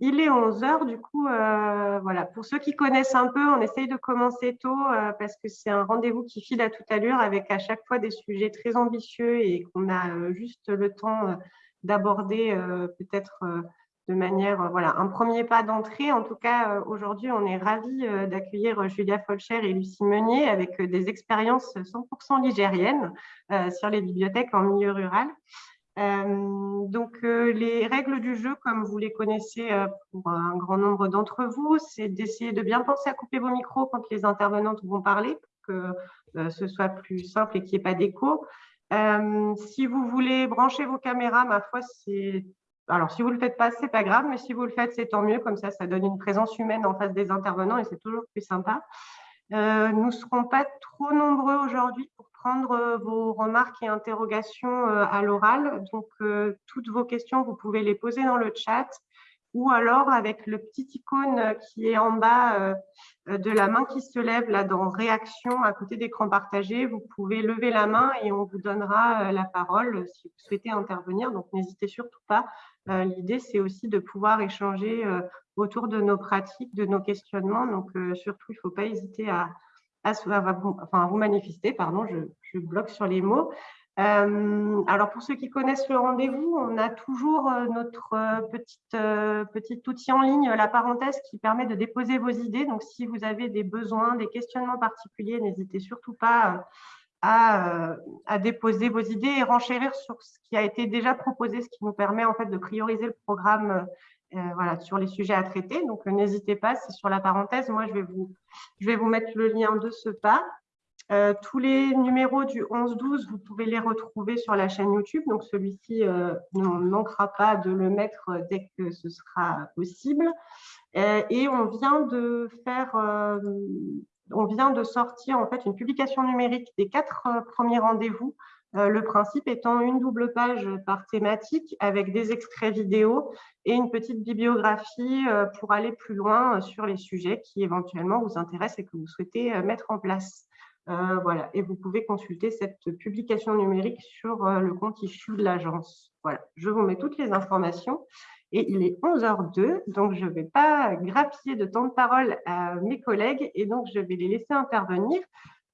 il est 11 heures, du coup, euh, voilà. Pour ceux qui connaissent un peu, on essaye de commencer tôt euh, parce que c'est un rendez-vous qui file à toute allure avec à chaque fois des sujets très ambitieux et qu'on a juste le temps d'aborder peut-être de manière, voilà, un premier pas d'entrée. En tout cas, aujourd'hui, on est ravis d'accueillir Julia Folcher et Lucie Meunier avec des expériences 100% ligériennes sur les bibliothèques en milieu rural. Euh, donc, euh, les règles du jeu, comme vous les connaissez euh, pour un grand nombre d'entre vous, c'est d'essayer de bien penser à couper vos micros quand les intervenantes vont parler, pour que ce soit plus simple et qu'il n'y ait pas d'écho. si vous voulez brancher vos caméras, ma foi, c'est... Alors, si vous ne le faites pas, ce n'est pas grave, mais si vous le faites, c'est tant mieux. Comme ça, ça donne une présence humaine en face des intervenants et c'est toujours plus sympa. nous ne serons pas trop nombreux aujourd'hui pour prendre euh, vos remarques et interrogations euh, à l'oral. Donc, euh, toutes vos questions, vous pouvez les poser dans le chat ou alors avec le petit icône qui est en bas de la main qui se lève là dans réaction à côté d'écran partagé, vous pouvez lever la main et on vous donnera la parole si vous souhaitez intervenir. Donc n'hésitez surtout pas. L'idée c'est aussi de pouvoir échanger autour de nos pratiques, de nos questionnements. Donc surtout il ne faut pas hésiter à, enfin, vous manifester, pardon, je, bloque sur les mots. Euh, alors, pour ceux qui connaissent le rendez-vous, on a toujours euh, notre euh, petite, petit outil en ligne, la parenthèse, qui permet de déposer vos idées. Donc, si vous avez des besoins, des questionnements particuliers, n'hésitez surtout pas à, à, déposer vos idées et renchérir sur ce qui a été déjà proposé, ce qui nous permet en fait de prioriser le programme voilà, sur les sujets à traiter. Donc, euh, n'hésitez pas, c'est sur la parenthèse. Moi, je vais, vous, je vais vous mettre le lien de ce pas. Euh, tous les numéros du 11-12, vous pouvez les retrouver sur la chaîne YouTube. Donc, celui-ci, on ne manquera pas de le mettre dès que ce sera possible. et on vient de faire, on vient de sortir en fait une publication numérique des quatre premiers rendez-vous euh, le principe étant une double page par thématique avec des extraits vidéo et une petite bibliographie euh, pour aller plus loin euh, sur les sujets qui éventuellement vous intéressent et que vous souhaitez mettre en place. voilà, et vous pouvez consulter cette publication numérique sur le compte issue de l'agence. Voilà, je vous mets toutes les informations. Et il est 11h02, donc je ne vais pas grappiller de temps de parole à mes collègues et donc je vais les laisser intervenir.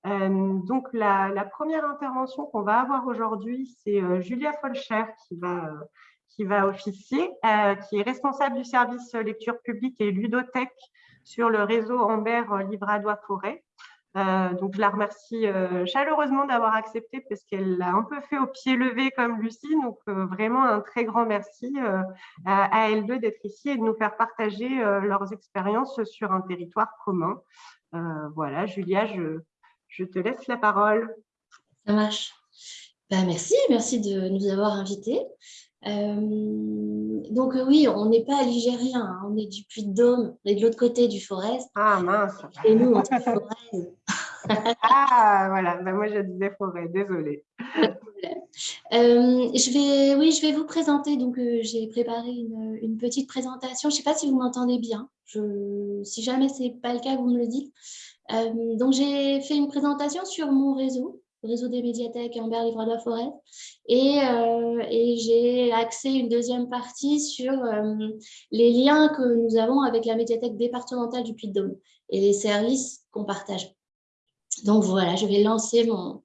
Euh, donc, la, première intervention qu'on va avoir aujourd'hui, c'est euh, Julia Folcher qui va, euh, qui va officier, qui est responsable du service lecture publique et ludothèque sur le réseau Amber Livradois-Forêt. donc, je la remercie chaleureusement d'avoir accepté parce qu'elle l'a un peu fait au pied levé comme Lucie. Donc, vraiment un très grand merci à, à elle deux d'être ici et de nous faire partager leurs expériences sur un territoire commun. voilà, Julia, je, je te laisse la parole. Ça marche. Ben, merci, merci de nous avoir invités. Euh, donc oui, on n'est pas algérien, hein, on est du Puy-de-Dôme, on est de l'autre côté du Forest. Ah mince Et nous, on est Forez. ah voilà, ben, moi je disais Forêt, désolée. Euh, je vais, oui, je vais vous présenter, donc euh, j'ai préparé une, petite présentation. Je ne sais pas si vous m'entendez bien, je, si jamais ce n'est pas le cas, vous me le dites. Euh, donc, j'ai fait une présentation sur mon réseau, le réseau des médiathèques Amber Livre de la Forêt, et, euh, et j'ai axé une deuxième partie sur euh, les liens que nous avons avec la médiathèque départementale du Puy-de-Dôme et les services qu'on partage. Donc voilà, je vais lancer mon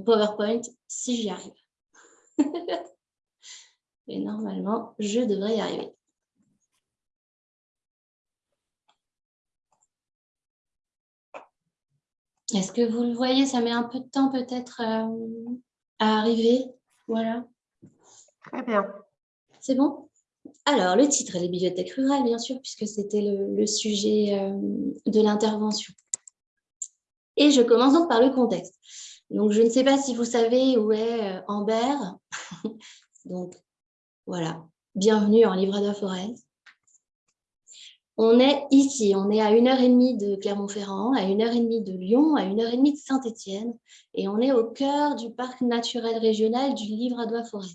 PowerPoint si j'y arrive. et normalement, je devrais y arriver. Est-ce que vous le voyez Ça met un peu de temps peut-être euh, à arriver. Voilà. Très bien. C'est bon? Alors, le titre, les bibliothèques rurales, bien sûr, puisque c'était le, sujet euh, de l'intervention. Et je commence donc par le contexte. Donc, je ne sais pas si vous savez où est euh, Amber. donc, voilà. Bienvenue en Livre de Forêt. On est ici, on est à une heure et demie de Clermont-Ferrand, à une heure et demie de Lyon, à une heure et demie de Saint-Étienne, et on est au cœur du parc naturel régional du Livradois-Forêt.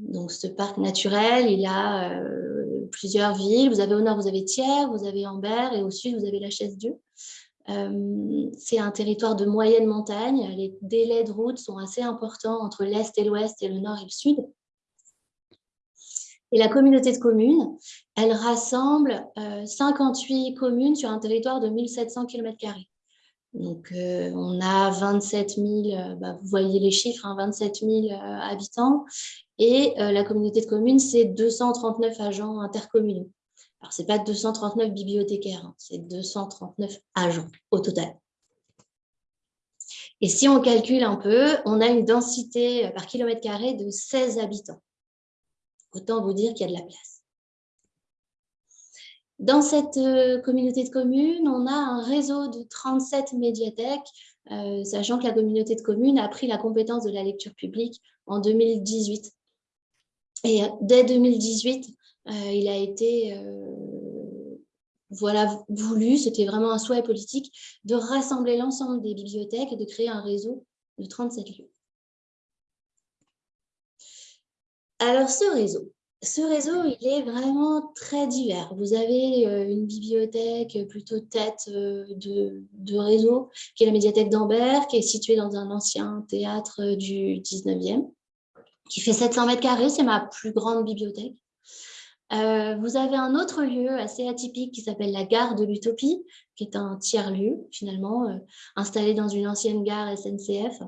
Donc, ce parc naturel, il a euh, plusieurs villes. Vous avez au nord, vous avez Thiers, vous avez Amber, et au sud, vous avez la Chaise-Dieu. Euh, c'est un territoire de moyenne montagne. Les délais de route sont assez importants entre l'est et l'ouest et le nord et le sud. Et la communauté de communes, elle rassemble 58 communes sur un territoire de 1700 km. Donc, on a 27 000, bah, vous voyez les chiffres, 27 hein, 000 habitants. Et la communauté de communes, c'est 239 agents intercommunaux. Alors, ce n'est pas 239 bibliothécaires, hein, c'est 239 agents au total. Et si on calcule un peu, on a une densité par kilomètre carré de 16 habitants. Autant vous dire qu'il y a de la place. Dans cette euh, communauté de communes, on a un réseau de 37 médiathèques, euh, sachant que la communauté de communes a pris la compétence de la lecture publique en 2018. Et euh, dès 2018, il a été voilà, voulu, c'était vraiment un souhait politique, de rassembler l'ensemble des bibliothèques et de créer un réseau de 37 lieux. Alors, ce réseau, ce réseau, il est vraiment très divers. Vous avez euh, une bibliothèque plutôt tête euh, de, réseau, qui est la médiathèque d'Ambert, qui est située dans un ancien théâtre euh, du 19e, qui fait 700 mètres carrés, c'est ma plus grande bibliothèque. vous avez un autre lieu assez atypique qui s'appelle la gare de l'Utopie, qui est un tiers-lieu, finalement, installé dans une ancienne gare SNCF,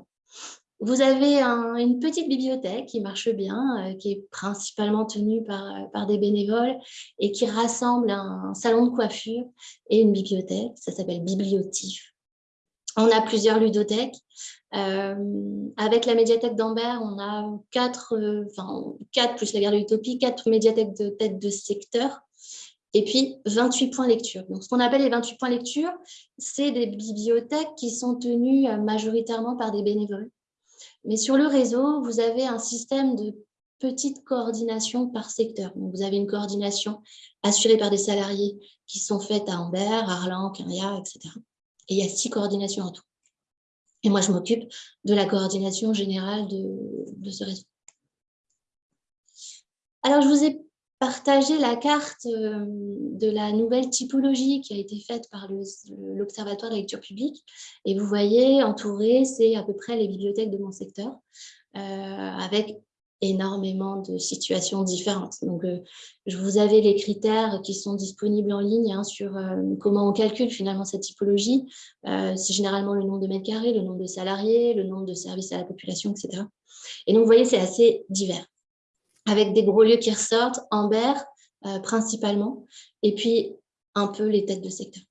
vous avez une petite bibliothèque qui marche bien, euh, qui est principalement tenue par, par, des bénévoles et qui rassemble un, salon de coiffure et une bibliothèque. Ça s'appelle Bibliotif. On a plusieurs ludothèques. Euh, avec la médiathèque d'Ambert, on a quatre, euh, enfin, quatre plus la gare de l'Utopie, quatre médiathèques de tête de secteur et puis 28 points lecture. Donc, ce qu'on appelle les 28 points lecture, c'est des bibliothèques qui sont tenues majoritairement par des bénévoles mais sur le réseau, vous avez un système de petite coordination par secteur. vous avez une coordination assurée par des salariés qui sont faites à Ambert, Arlan, Quinria, etc. Et il y a six coordinations en tout. Et moi, je m'occupe de la coordination générale de, de ce réseau. Alors, je vous ai partager la carte euh, de la nouvelle typologie qui a été faite par l'Observatoire de la lecture publique. Et vous voyez, entouré, c'est à peu près les bibliothèques de mon secteur, euh, avec énormément de situations différentes. Donc, euh, je vous avais les critères qui sont disponibles en ligne hein, sur comment on calcule finalement cette typologie. c'est généralement le nombre de mètres carrés, le nombre de salariés, le nombre de services à la population, etc. Et donc, vous voyez, c'est assez divers avec des gros lieux qui ressortent, Amber euh, principalement, et puis un peu les têtes de secteur.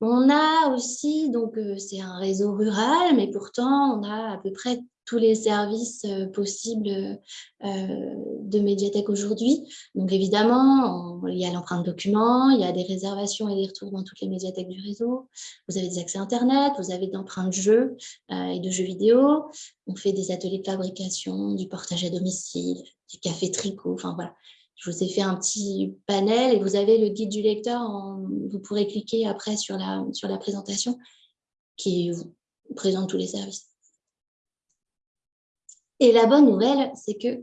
On a aussi, donc euh, c'est un réseau rural, mais pourtant on a à peu près tous les services euh, possibles euh, de médiathèque aujourd'hui. Donc évidemment, il y a l'empreinte document, il y a des réservations et des retours dans toutes les médiathèques du réseau. Vous avez des accès Internet, vous avez d'empreintes jeux euh, et de jeux vidéo. On fait des ateliers de fabrication, du portage à domicile, du café tricot, enfin voilà. Je vous ai fait un petit panel et vous avez le guide du lecteur. vous pourrez cliquer après sur la, sur la présentation qui vous présente tous les services. Et la bonne nouvelle, c'est que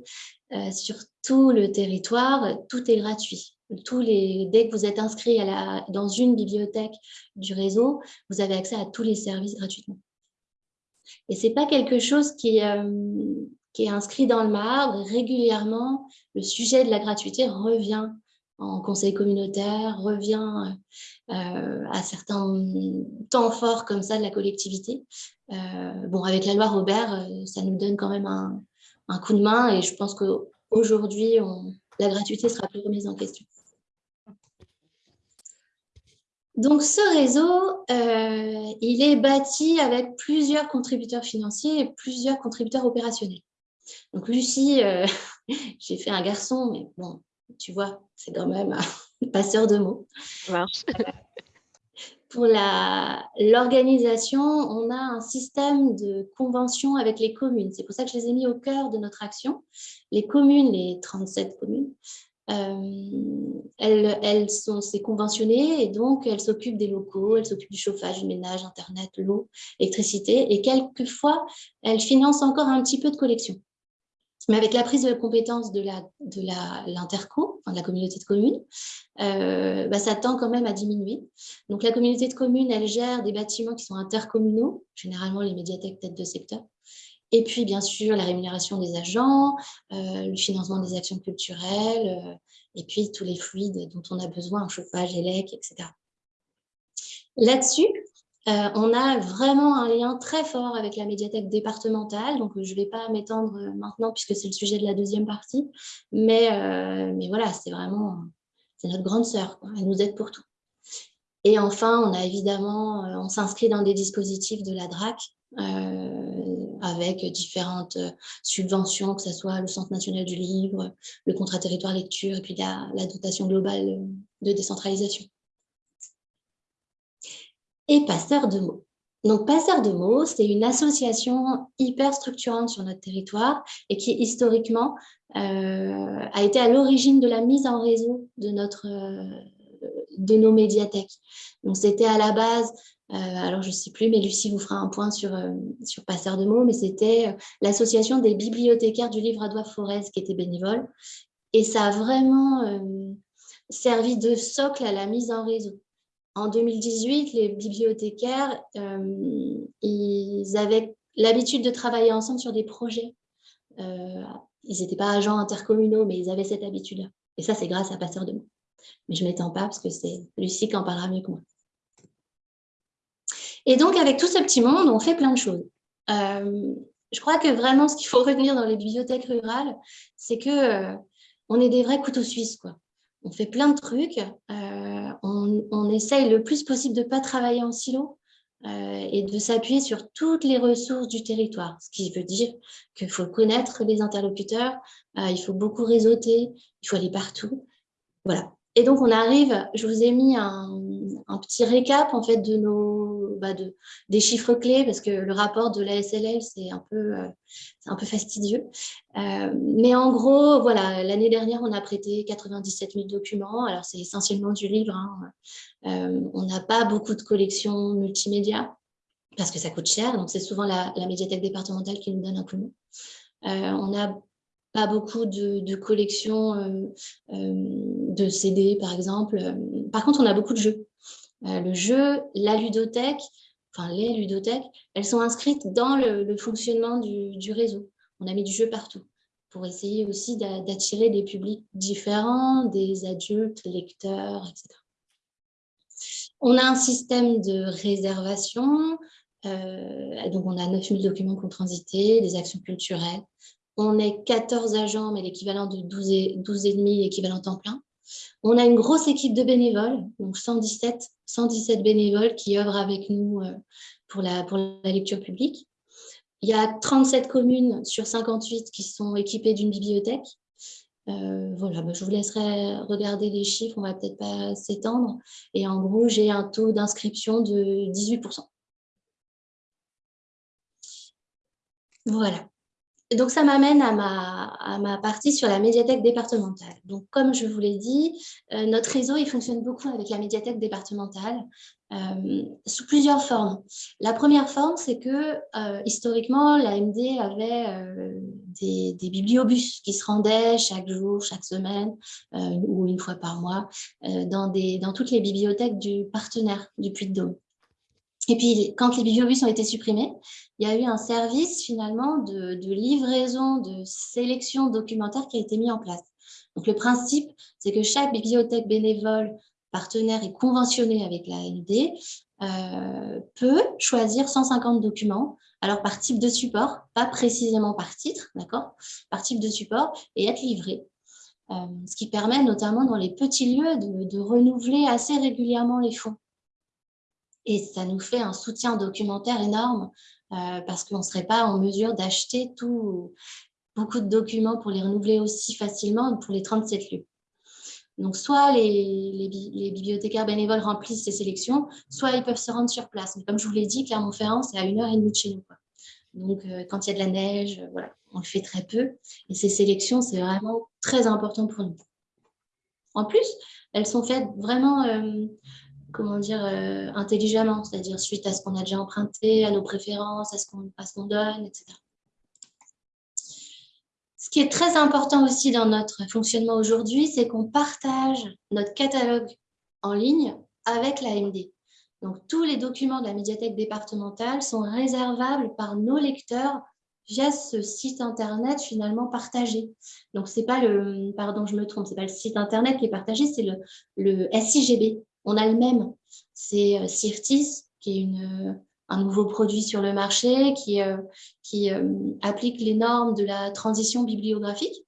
euh, sur tout le territoire, tout est gratuit. Dès que vous êtes inscrit dans une bibliothèque du réseau, vous avez accès à tous les services gratuitement. Et ce n'est pas quelque chose qui, euh, qui est inscrit dans le marbre. Régulièrement, le sujet de la gratuité revient en conseil communautaire, revient euh, à certains temps forts comme ça de la collectivité. Bon, avec la loi Robert, ça nous donne quand même un, coup de main et je pense qu'aujourd'hui, la gratuité sera plus remise en question. Donc, ce réseau, il est bâti avec plusieurs contributeurs financiers et plusieurs contributeurs opérationnels. Donc, Lucie, j'ai fait un garçon, mais bon, tu vois, c'est quand même un passeur de mots. Pour l'organisation, on a un système de convention avec les communes. C'est pour ça que je les ai mis au cœur de notre action. Les communes, les 37 communes, euh, elles, sont conventionnées et donc elles s'occupent des locaux, elles s'occupent du chauffage, du ménage, Internet, l'eau, l'électricité et quelquefois elles financent encore un petit peu de collection. Mais avec la prise de compétence de l'interco, de, de, la communauté de communes, euh, bah, ça tend quand même à diminuer. Donc la communauté de communes, elle gère des bâtiments qui sont intercommunaux, généralement les médiathèques tête de secteur. Et puis, bien sûr, la rémunération des agents, le financement des actions culturelles, et puis tous les fluides dont on a besoin, chauffage, élec, etc. Là-dessus, euh, on a vraiment un lien très fort avec la médiathèque départementale, donc je ne vais pas m'étendre maintenant puisque c'est le sujet de la deuxième partie, mais, euh, mais voilà, c'est vraiment notre grande sœur, elle nous aide pour tout. Et enfin, on a évidemment, euh, on s'inscrit dans des dispositifs de la DRAC avec différentes subventions, que ce soit le Centre national du livre, le contrat territoire lecture et puis la, la dotation globale de décentralisation et Passeur de mots. Donc, Passeur de mots, c'est une association hyper structurante sur notre territoire et qui, historiquement, euh, a été à l'origine de la mise en réseau de, euh, nos médiathèques. Donc, c'était à la base, euh, alors je ne sais plus, mais Lucie vous fera un point sur, sur de mots, mais c'était l'association des bibliothécaires du livre à doigt Forez qui était bénévole. Et ça a vraiment servi de socle à la mise en réseau en 2018, les bibliothécaires, euh, ils avaient l'habitude de travailler ensemble sur des projets. Euh, ils n'étaient pas agents intercommunaux, mais ils avaient cette habitude-là. Et ça, c'est grâce à Passeur de mots. Mais je ne m'étends pas parce que c'est Lucie qui en parlera mieux que moi. Et donc, avec tout ce petit monde, on fait plein de choses. Euh, je crois que vraiment, ce qu'il faut retenir dans les bibliothèques rurales, c'est que on est des vrais couteaux suisses. Quoi on fait plein de trucs, euh, on, essaye le plus possible de ne pas travailler en silo euh, et de s'appuyer sur toutes les ressources du territoire, ce qui veut dire qu'il faut connaître les interlocuteurs, euh, il faut beaucoup réseauter, il faut aller partout. Voilà. Et donc, on arrive, je vous ai mis un, petit récap en fait de nos, bah, de, des chiffres clés parce que le rapport de la SLL, c'est un, peu, euh, un peu fastidieux. Euh, mais en gros, voilà, l'année dernière, on a prêté 97 000 documents. Alors, c'est essentiellement du livre. Hein. Euh, on n'a pas beaucoup de collections multimédia parce que ça coûte cher. Donc, c'est souvent la, la, médiathèque départementale qui nous donne un coup de main. on a pas beaucoup de, collections de CD, par exemple. Par contre, on a beaucoup de jeux. Euh, le jeu, la ludothèque, enfin les ludothèques, elles sont inscrites dans le, fonctionnement du, réseau. On a mis du jeu partout pour essayer aussi d'attirer des publics différents, des adultes, lecteurs, etc. On a un système de réservation, donc on a 9000 documents qui ont transité, des actions culturelles, on est 14 agents, mais l'équivalent de 12 et, 12 et demi équivalent temps plein. On a une grosse équipe de bénévoles, donc 117, 117 bénévoles qui œuvrent avec nous euh, pour la, lecture publique. Il y a 37 communes sur 58 qui sont équipées d'une bibliothèque. Euh, voilà, bah, je vous laisserai regarder les chiffres, on va peut-être pas s'étendre. Et en gros, j'ai un taux d'inscription de 18%. Voilà donc, ça m'amène à ma, partie sur la médiathèque départementale. Donc, comme je vous l'ai dit, euh, notre réseau il fonctionne beaucoup avec la médiathèque départementale euh, sous plusieurs formes. La première forme, c'est que euh, historiquement, l'AMD avait des, des, bibliobus qui se rendaient chaque jour, chaque semaine ou une fois par mois dans, dans toutes les bibliothèques du partenaire du Puy-de-Dôme. Et puis, quand les bibliobus ont été supprimés, il y a eu un service finalement de, livraison, de sélection documentaire qui a été mis en place. Donc, le principe, c'est que chaque bibliothèque bénévole, partenaire et conventionnée avec la euh, peut choisir 150 documents, alors par type de support, pas précisément par titre, d'accord, par type de support, et être livré. Euh, ce qui permet notamment dans les petits lieux de renouveler assez régulièrement les fonds. Et ça nous fait un soutien documentaire énorme euh, parce qu'on ne serait pas en mesure d'acheter beaucoup de documents pour les renouveler aussi facilement pour les 37 lieux. Donc, soit les, bibliothécaires bénévoles remplissent ces sélections, soit ils peuvent se rendre sur place. Mais comme je vous l'ai dit, Clermont-Ferrand, c'est à une heure et demie de chez nous. Donc, euh, quand il y a de la neige, voilà, on le fait très peu. Et ces sélections, c'est vraiment très important pour nous. En plus, elles sont faites vraiment euh, comment dire, euh, intelligemment, c'est-à-dire suite à ce qu'on a déjà emprunté, à nos préférences, à ce qu'on donne, etc. Ce qui est très important aussi dans notre fonctionnement aujourd'hui, c'est qu'on partage notre catalogue en ligne avec l'AMD. Donc, tous les documents de la médiathèque départementale sont réservables par nos lecteurs via ce site internet finalement partagé. Donc c'est pas le, pardon, je me trompe, c'est pas le site internet qui est partagé, c'est le, le SIGB. On a le même. C'est euh, qui est une, un nouveau produit sur le marché, qui, euh, euh, applique les normes de la transition bibliographique.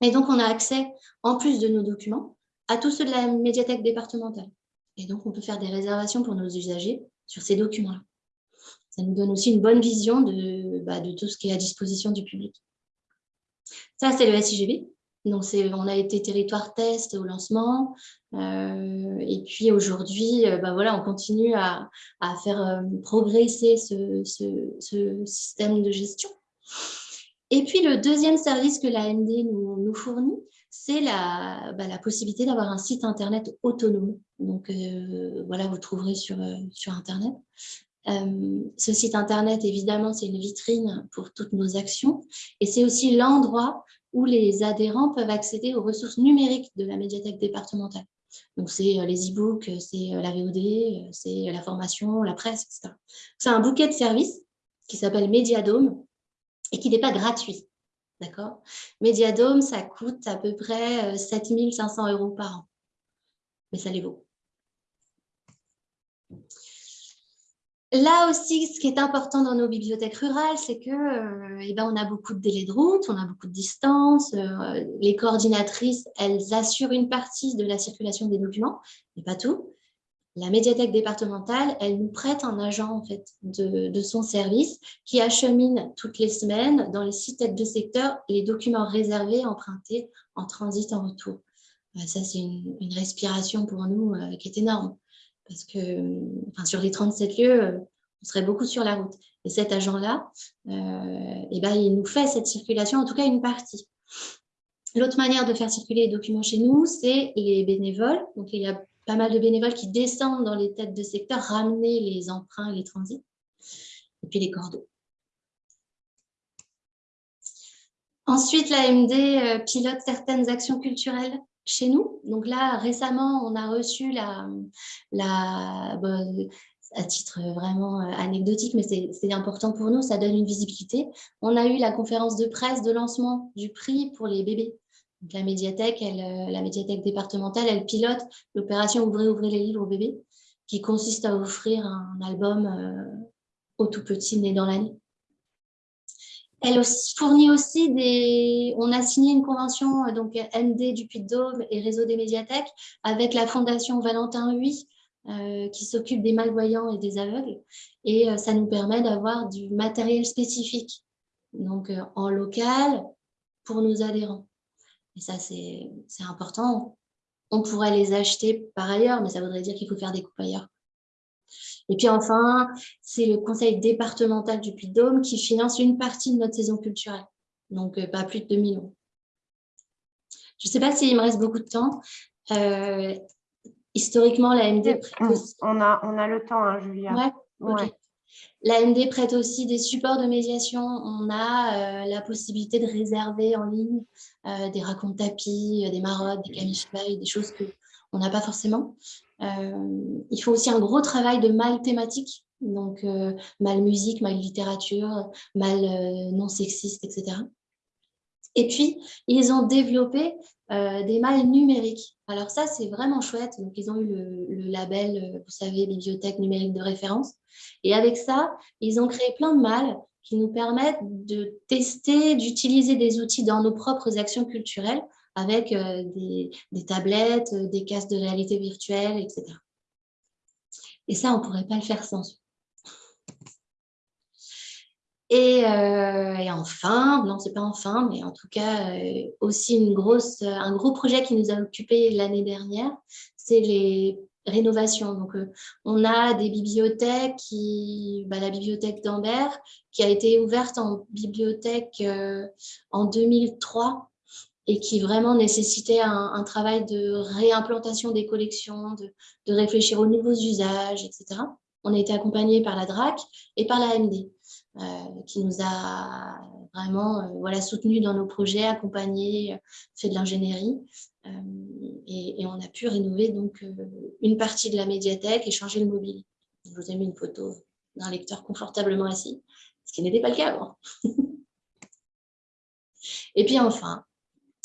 Et donc on a accès, en plus de nos documents, à tous ceux de la médiathèque départementale. Et donc on peut faire des réservations pour nos usagers sur ces documents-là ça nous donne aussi une bonne vision de, bah, de tout ce qui est à disposition du public. Ça, c'est le SIGB. Donc, on a été territoire test au lancement. Euh, et puis, aujourd'hui, euh, bah, voilà, on continue à, à faire euh, progresser ce, ce, système de gestion. Et puis, le deuxième service que l'AMD nous, nous fournit, c'est la, bah, la, possibilité d'avoir un site Internet autonome. Donc, voilà, vous le trouverez sur, sur Internet. Ce site internet, évidemment, c'est une vitrine pour toutes nos actions et c'est aussi l'endroit où les adhérents peuvent accéder aux ressources numériques de la médiathèque départementale. Donc, c'est euh, les e-books, c'est euh, la VOD, c'est la formation, la presse, etc. C'est un bouquet de services qui s'appelle Mediadome et qui n'est pas gratuit. D'accord? Mediadome, ça coûte à peu près 7500 euros par an. Mais ça les vaut. Là aussi, ce qui est important dans nos bibliothèques rurales, c'est que euh, eh ben, on a beaucoup de délais de route, on a beaucoup de distance. Euh, les coordinatrices, elles assurent une partie de la circulation des documents, mais pas tout. La médiathèque départementale, elle nous prête un agent en fait, de, son service qui achemine toutes les semaines dans les six têtes de secteur les documents réservés, empruntés, en transit, en retour. Euh, ça, c'est une, une, respiration pour nous qui est énorme parce que enfin, sur les 37 lieux, euh, on serait beaucoup sur la route. Et cet agent-là, euh, eh ben, il nous fait cette circulation, en tout cas une partie. L'autre manière de faire circuler les documents chez nous, c'est les bénévoles. Donc, il y a pas mal de bénévoles qui descendent dans les têtes de secteur, ramener les emprunts les transits, et puis les cordeaux. Ensuite, l'AMD euh, pilote certaines actions culturelles chez nous. Donc là, récemment, on a reçu la, la à titre vraiment euh, anecdotique, mais c'est important pour nous, ça donne une visibilité. On a eu la conférence de presse de lancement du prix pour les bébés. Donc la médiathèque, elle, euh, la médiathèque départementale, elle pilote l'opération Ouvrez, ouvrez les livres aux bébés, qui consiste à offrir un album euh, au tout petit né dans l'année. Elle fournit aussi des... On a signé une convention, euh, donc MD du Puy-de-Dôme et Réseau des médiathèques, avec la Fondation Valentin Huy, euh, qui s'occupe des malvoyants et des aveugles. Et euh, ça nous permet d'avoir du matériel spécifique, donc en local, pour nos adhérents. Et ça, c'est important. On pourrait les acheter par ailleurs, mais ça voudrait dire qu'il faut faire des coupes ailleurs. Et puis enfin, c'est le conseil départemental du Puy-de-Dôme qui finance une partie de notre saison culturelle, donc euh, pas plus de 2 millions. Je ne sais pas s'il me reste beaucoup de temps. Euh, historiquement, l'AMD prête aussi... On a, on a le temps, hein, Julia. Ouais, L'AMD prête aussi des supports de médiation. On a euh, la possibilité de réserver en ligne des racontes tapis, des marottes, des camiches des choses qu'on n'a pas forcément. Euh, il faut aussi un gros travail de mal thématique, donc euh, mal musique, mal littérature, mal euh, non sexiste, etc. Et puis, ils ont développé des mâles numériques. Alors ça, c'est vraiment chouette. Donc, ils ont eu le, label, vous savez, bibliothèque numérique de référence. Et avec ça, ils ont créé plein de mâles qui nous permettent de tester, d'utiliser des outils dans nos propres actions culturelles avec euh, des, tablettes, euh, des casques de réalité virtuelle, etc. Et ça, on ne pourrait pas le faire sans eux. Et, euh, et, enfin, non, c'est pas enfin, mais en tout cas, aussi une grosse, un gros projet qui nous a occupé l'année dernière, c'est les rénovations. Donc, on a des bibliothèques, bah, la bibliothèque d'Ambert, qui a été ouverte en bibliothèque en 2003 et qui vraiment nécessitait un, travail de réimplantation des collections, de, réfléchir aux nouveaux usages, etc. On a été accompagné par la DRAC et par l'AMD, euh, qui nous a vraiment euh, voilà, soutenus dans nos projets, accompagnés, fait de l'ingénierie. Euh, et, on a pu rénover donc une partie de la médiathèque et changer le mobilier. Je vous ai mis une photo d'un lecteur confortablement assis. ce qui n'était pas le cas avant. Et puis enfin,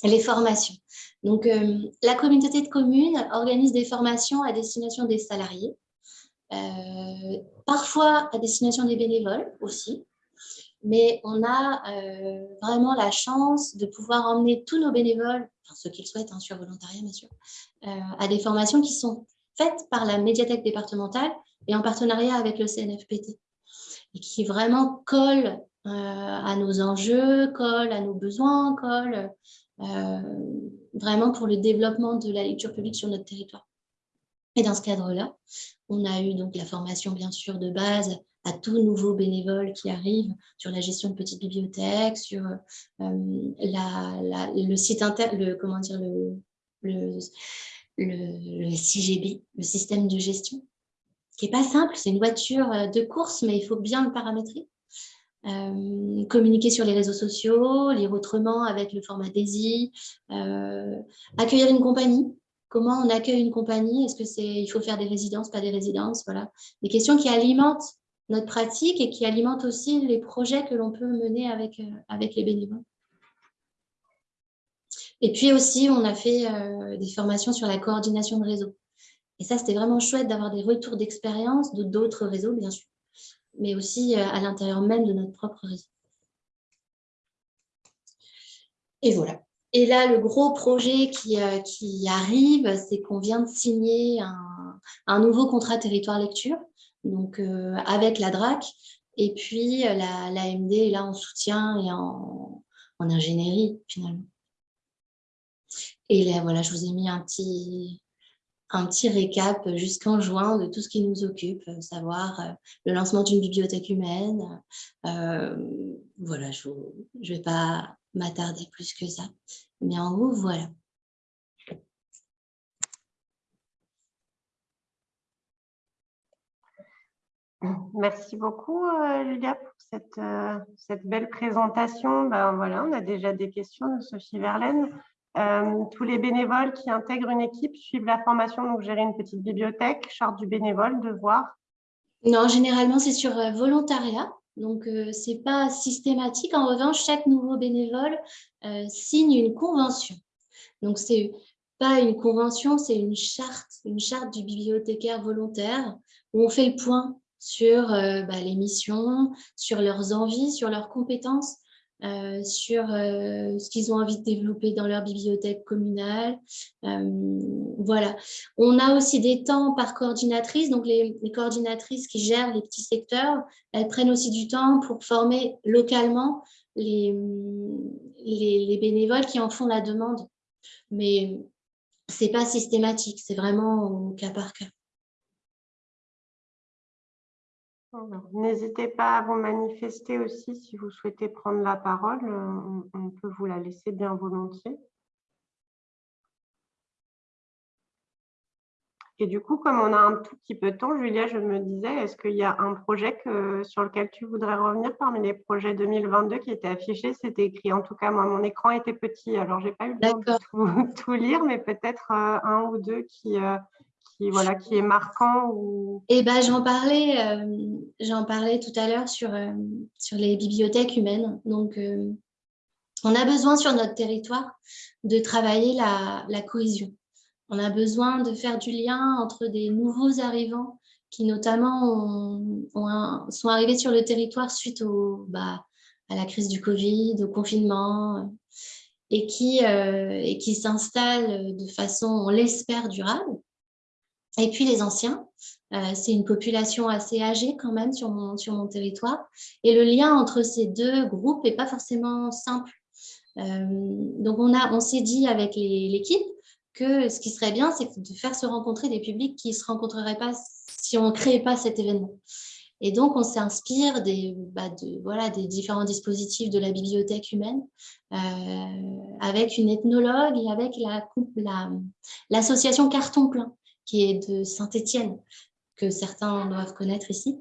les formations. Donc, euh, la communauté de communes organise des formations à destination des salariés, euh, parfois à destination des bénévoles aussi, mais on a euh, vraiment la chance de pouvoir emmener tous nos bénévoles, enfin ceux qui le souhaitent, hein, sur volontariat bien sûr, à des formations qui sont faites par la médiathèque départementale et en partenariat avec le CNFPT, et qui vraiment collent à nos enjeux, collent à nos besoins, collent vraiment pour le développement de la lecture publique sur notre territoire. Et dans ce cadre-là, on a eu donc la formation bien sûr de base à tous nouveaux bénévoles qui arrivent sur la gestion de petites bibliothèques, sur euh, le site inter, le, comment dire, le, le, le, CGB, le système de gestion, qui n'est pas simple, c'est une voiture de course, mais il faut bien le paramétrer. Euh, communiquer sur les réseaux sociaux, lire autrement avec le format DAISY, euh, accueillir une compagnie. Comment on accueille une compagnie? Est-ce que c'est il faut faire des résidences, pas des résidences? Voilà, des questions qui alimentent notre pratique et qui alimentent aussi les projets que l'on peut mener avec, euh, avec les bénévoles. Et puis aussi, on a fait des formations sur la coordination de réseau. Et ça, c'était vraiment chouette d'avoir des retours d'expérience de d'autres réseaux, bien sûr mais aussi euh, à l'intérieur même de notre propre réseau. Et voilà. Et là, le gros projet qui, euh, qui arrive, c'est qu'on vient de signer un, un, nouveau contrat territoire lecture, donc euh, avec la DRAC, et puis la, la est là en soutien et en, en ingénierie, finalement. Et là, voilà, je vous ai mis un petit, un petit récap jusqu'en juin de tout ce qui nous occupe, euh, savoir euh, le lancement d'une bibliothèque humaine. Euh, voilà, je ne vais pas m'attarder plus que ça. Mais en gros, voilà. Merci beaucoup, Julia, pour cette, cette belle présentation. Ben, voilà, on a déjà des questions de Sophie Verlaine. Euh, tous les bénévoles qui intègrent une équipe suivent la formation, donc gérer une petite bibliothèque, charte du bénévole, devoir Non, généralement, c'est sur euh, volontariat. Donc, euh, ce n'est pas systématique. En revanche, chaque nouveau bénévole signe une convention. Donc, ce n'est pas une convention, c'est une charte, une charte du bibliothécaire volontaire où on fait le point sur bah, les missions, sur leurs envies, sur leurs compétences, euh, sur euh, ce qu'ils ont envie de développer dans leur bibliothèque communale. Euh, voilà. On a aussi des temps par coordinatrice, donc les, coordinatrices qui gèrent les petits secteurs, elles prennent aussi du temps pour former localement les, les, les bénévoles qui en font la demande. Mais ce n'est pas systématique, c'est vraiment cas par cas. N'hésitez pas à vous manifester aussi si vous souhaitez prendre la parole. Euh, on, peut vous la laisser bien volontiers. Et du coup, comme on a un tout petit peu de temps, Julia, je me disais, est-ce qu'il y a un projet sur lequel tu voudrais revenir parmi les projets 2022 qui étaient affichés? C'était écrit, en tout cas, moi, mon écran était petit, alors je n'ai pas eu le temps de tout, lire, mais peut-être euh, un ou deux qui, euh, qui, voilà, qui est marquant. Eh ben, j'en parlais, euh, j'en parlais tout à l'heure sur, euh, sur les bibliothèques humaines. Donc, euh, on a besoin sur notre territoire de travailler la, la, cohésion. On a besoin de faire du lien entre des nouveaux arrivants qui notamment ont, sont arrivés sur le territoire suite au, bah, à la crise du Covid, au confinement, et qui, et qui s'installent de façon, on l'espère, durable. Et puis les anciens, euh, c'est une population assez âgée quand même sur mon, sur mon territoire. Et le lien entre ces deux groupes n'est pas forcément simple. Euh, donc on, on s'est dit avec l'équipe que ce qui serait bien, c'est de faire se rencontrer des publics qui ne se rencontreraient pas si on ne créait pas cet événement. Et donc, on s'inspire des, bah, voilà, des différents dispositifs de la bibliothèque humaine euh, avec une ethnologue et avec l'association la, Carton Plein qui est de Saint-Étienne, que certains doivent connaître ici,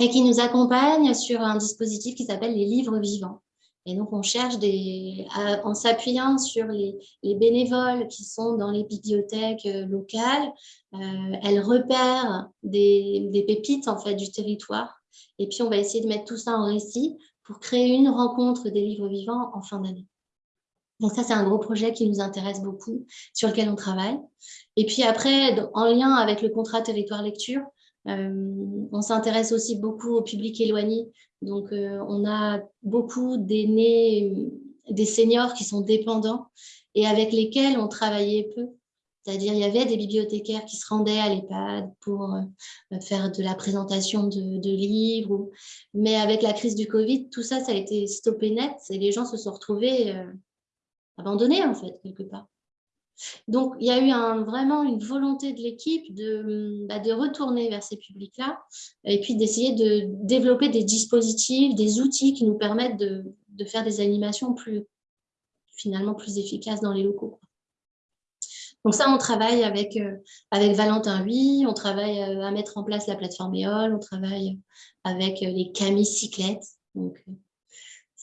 et qui nous accompagne sur un dispositif qui s'appelle les livres vivants. Et donc, on cherche, des, en s'appuyant sur les, bénévoles qui sont dans les bibliothèques euh, locales, euh, elles repèrent des, pépites en fait, du territoire Et puis, on va essayer de mettre tout ça en récit pour créer une rencontre des livres vivants en fin d'année. Donc ça, c'est un gros projet qui nous intéresse beaucoup, sur lequel on travaille. Et puis après, en lien avec le contrat territoire lecture, euh, on s'intéresse aussi beaucoup au public éloigné. Donc, euh, on a beaucoup d'aînés, des seniors qui sont dépendants et avec lesquels on travaillait peu. C'est-à-dire, il y avait des bibliothécaires qui se rendaient à l'EHPAD pour euh, faire de la présentation de, livres. Mais avec la crise du Covid, tout ça, ça a été stoppé net et les gens se sont retrouvés abandonnés, en fait, quelque part. Donc, il y a eu vraiment une volonté de l'équipe de, bah, de, retourner vers ces publics-là et puis d'essayer de développer des dispositifs, des outils qui nous permettent de, de, faire des animations plus, finalement plus efficaces dans les locaux. Donc ça, on travaille avec, euh, avec Valentin Huy, on travaille euh, à mettre en place la plateforme EOL, on travaille avec euh, les Camille Cyclettes, donc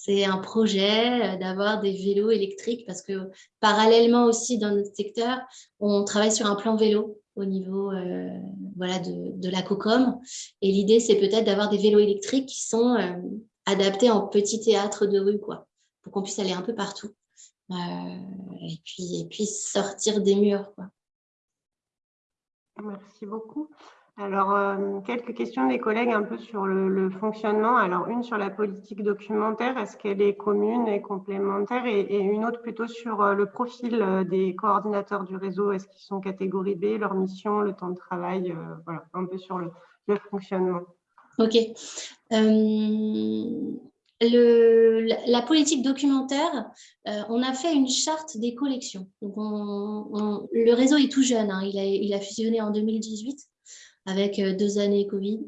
c'est un projet euh, d'avoir des vélos électriques parce que parallèlement aussi dans notre secteur, on travaille sur un plan vélo au niveau euh, voilà, de, la COCOM. Et l'idée, c'est peut-être d'avoir des vélos électriques qui sont euh, adaptés en petit théâtre de rue, quoi, pour qu'on puisse aller un peu partout. et, puis, sortir des murs. Merci beaucoup. Alors, euh, quelques questions des collègues un peu sur le, fonctionnement. Alors, une sur la politique documentaire, est-ce qu'elle est commune et complémentaire? Et, une autre plutôt sur euh, le profil euh, des coordinateurs du réseau. Est-ce qu'ils sont catégorie B, leur mission, le temps de travail? Voilà, un peu sur le, fonctionnement. OK. la politique documentaire, on a fait une charte des collections. Donc le réseau est tout jeune, hein. il, a, il, a, fusionné en 2018 avec euh, deux années Covid.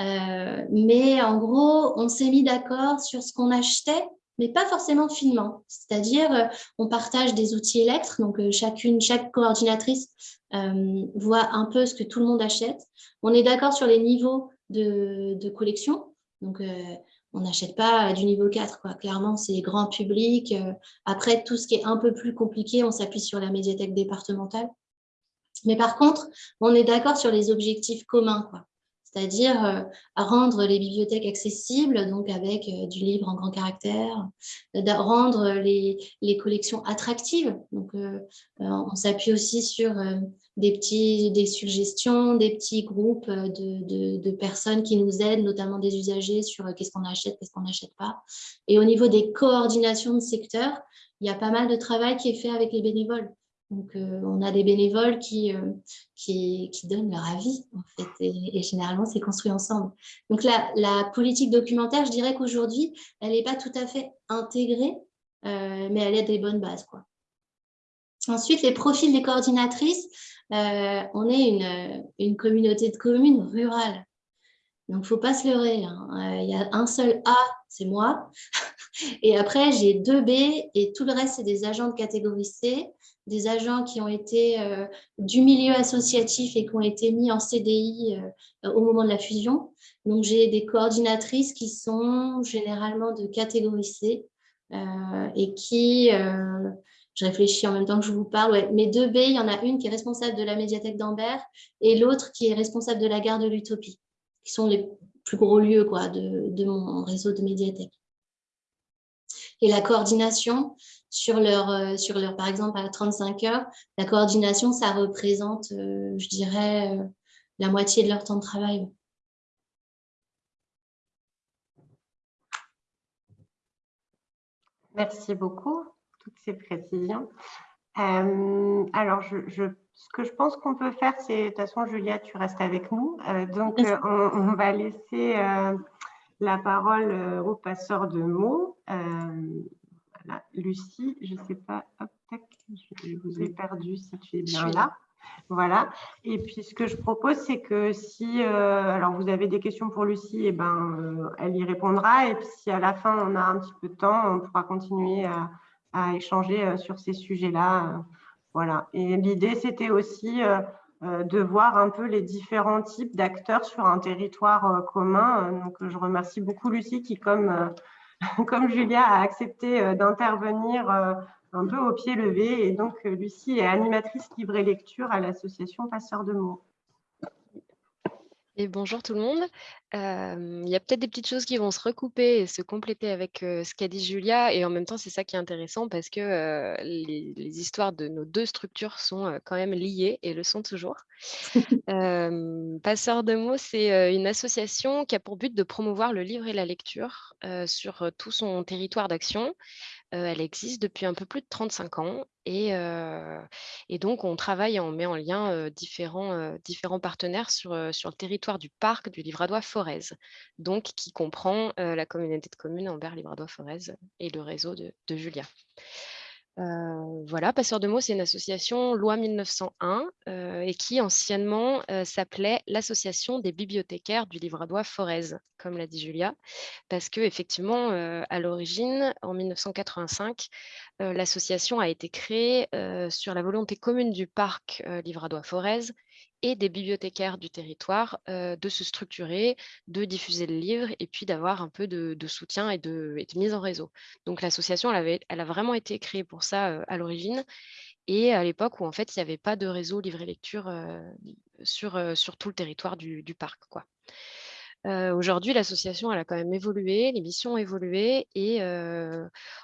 Euh, mais en gros, on s'est mis d'accord sur ce qu'on achetait, mais pas forcément finement. C'est-à-dire, euh, on partage des outils électres, donc chacune, chaque coordinatrice voit un peu ce que tout le monde achète. On est d'accord sur les niveaux de, collection, donc on n'achète pas du niveau 4, quoi. clairement c'est grand public. Après, tout ce qui est un peu plus compliqué, on s'appuie sur la médiathèque départementale. Mais par contre, on est d'accord sur les objectifs communs, quoi. C'est-à-dire euh, rendre les bibliothèques accessibles, donc avec euh, du livre en grand caractère, rendre les, collections attractives. Donc, euh, on s'appuie aussi sur des, petits, des suggestions, des petits groupes de, de, personnes qui nous aident, notamment des usagers, sur qu'est-ce qu'on achète, qu'est-ce qu'on n'achète pas. Et au niveau des coordinations de secteur, il y a pas mal de travail qui est fait avec les bénévoles. Donc, euh, on a des bénévoles qui, euh, qui, qui, donnent leur avis, en fait, et, généralement, c'est construit ensemble. Donc, la, la, politique documentaire, je dirais qu'aujourd'hui, elle n'est pas tout à fait intégrée, euh, mais elle a des bonnes bases. Quoi. Ensuite, les profils des coordinatrices, on est une, une, communauté de communes rurales. Donc, il ne faut pas se leurrer. Hein. Il y a un seul A, c'est moi. Et après, j'ai deux B et tout le reste, c'est des agents de catégorie C des agents qui ont été euh, du milieu associatif et qui ont été mis en CDI euh, au moment de la fusion. Donc, j'ai des coordinatrices qui sont généralement de catégorie C euh, et qui, je réfléchis en même temps que je vous parle, ouais, mes deux B, il y en a une qui est responsable de la médiathèque d'Ambert et l'autre qui est responsable de la gare de l'Utopie, qui sont les plus gros lieux quoi, de, de mon réseau de médiathèques. Et la coordination, sur leur, euh, sur leur, par exemple, à 35 heures, la coordination, ça représente, euh, je dirais, euh, la moitié de leur temps de travail. Merci beaucoup pour toutes ces précisions. alors, je, ce que je pense qu'on peut faire, c'est, de toute façon, Julia, tu restes avec nous. donc, on, va laisser la parole au passeur de mots. Lucie, je ne sais pas, je vous ai perdu si tu es bien là. Voilà. Et puis, ce que je propose, c'est que si euh, alors vous avez des questions pour Lucie, eh ben, euh, elle y répondra. Et puis, si à la fin, on a un petit peu de temps, on pourra continuer à, échanger euh, sur ces sujets-là. voilà. Et l'idée, c'était aussi de voir un peu les différents types d'acteurs sur un territoire commun. Donc, je remercie beaucoup Lucie qui, comme comme Julia a accepté euh, d'intervenir euh, un peu au pied levé. Et donc, euh, Lucie est animatrice livre et lecture à l'association Passeurs de mots. Et bonjour tout le monde. il y a peut-être des petites choses qui vont se recouper et se compléter avec ce qu'a dit Julia. Et en même temps, c'est ça qui est intéressant parce que les, histoires de nos deux structures sont quand même liées et le sont toujours. Passeur de mots, c'est une association qui a pour but de promouvoir le livre et la lecture sur tout son territoire d'action elle existe depuis un peu plus de 35 ans et, et donc on travaille, on met en lien différents, partenaires sur, le territoire du parc du Livradois-Forez, donc qui comprend la communauté de communes Ambert Livradois-Forez et le réseau de Julia. Voilà, Passeur de mots, c'est une association loi 1901 euh, et qui anciennement s'appelait l'Association des bibliothécaires du Livradois Forez, comme l'a dit Julia, parce que effectivement, à l'origine, en 1985, l'association a été créée sur la volonté commune du parc Livradois Forez et des bibliothécaires du territoire de se structurer, de diffuser le livre et puis d'avoir un peu de, soutien et de, mise en réseau. Donc l'association, elle, a vraiment été créée pour ça à l'origine et à l'époque où en fait il n'y avait pas de réseau livre-lecture sur, sur tout le territoire du, parc. Aujourd'hui, l'association elle a quand même évolué, les missions ont évolué et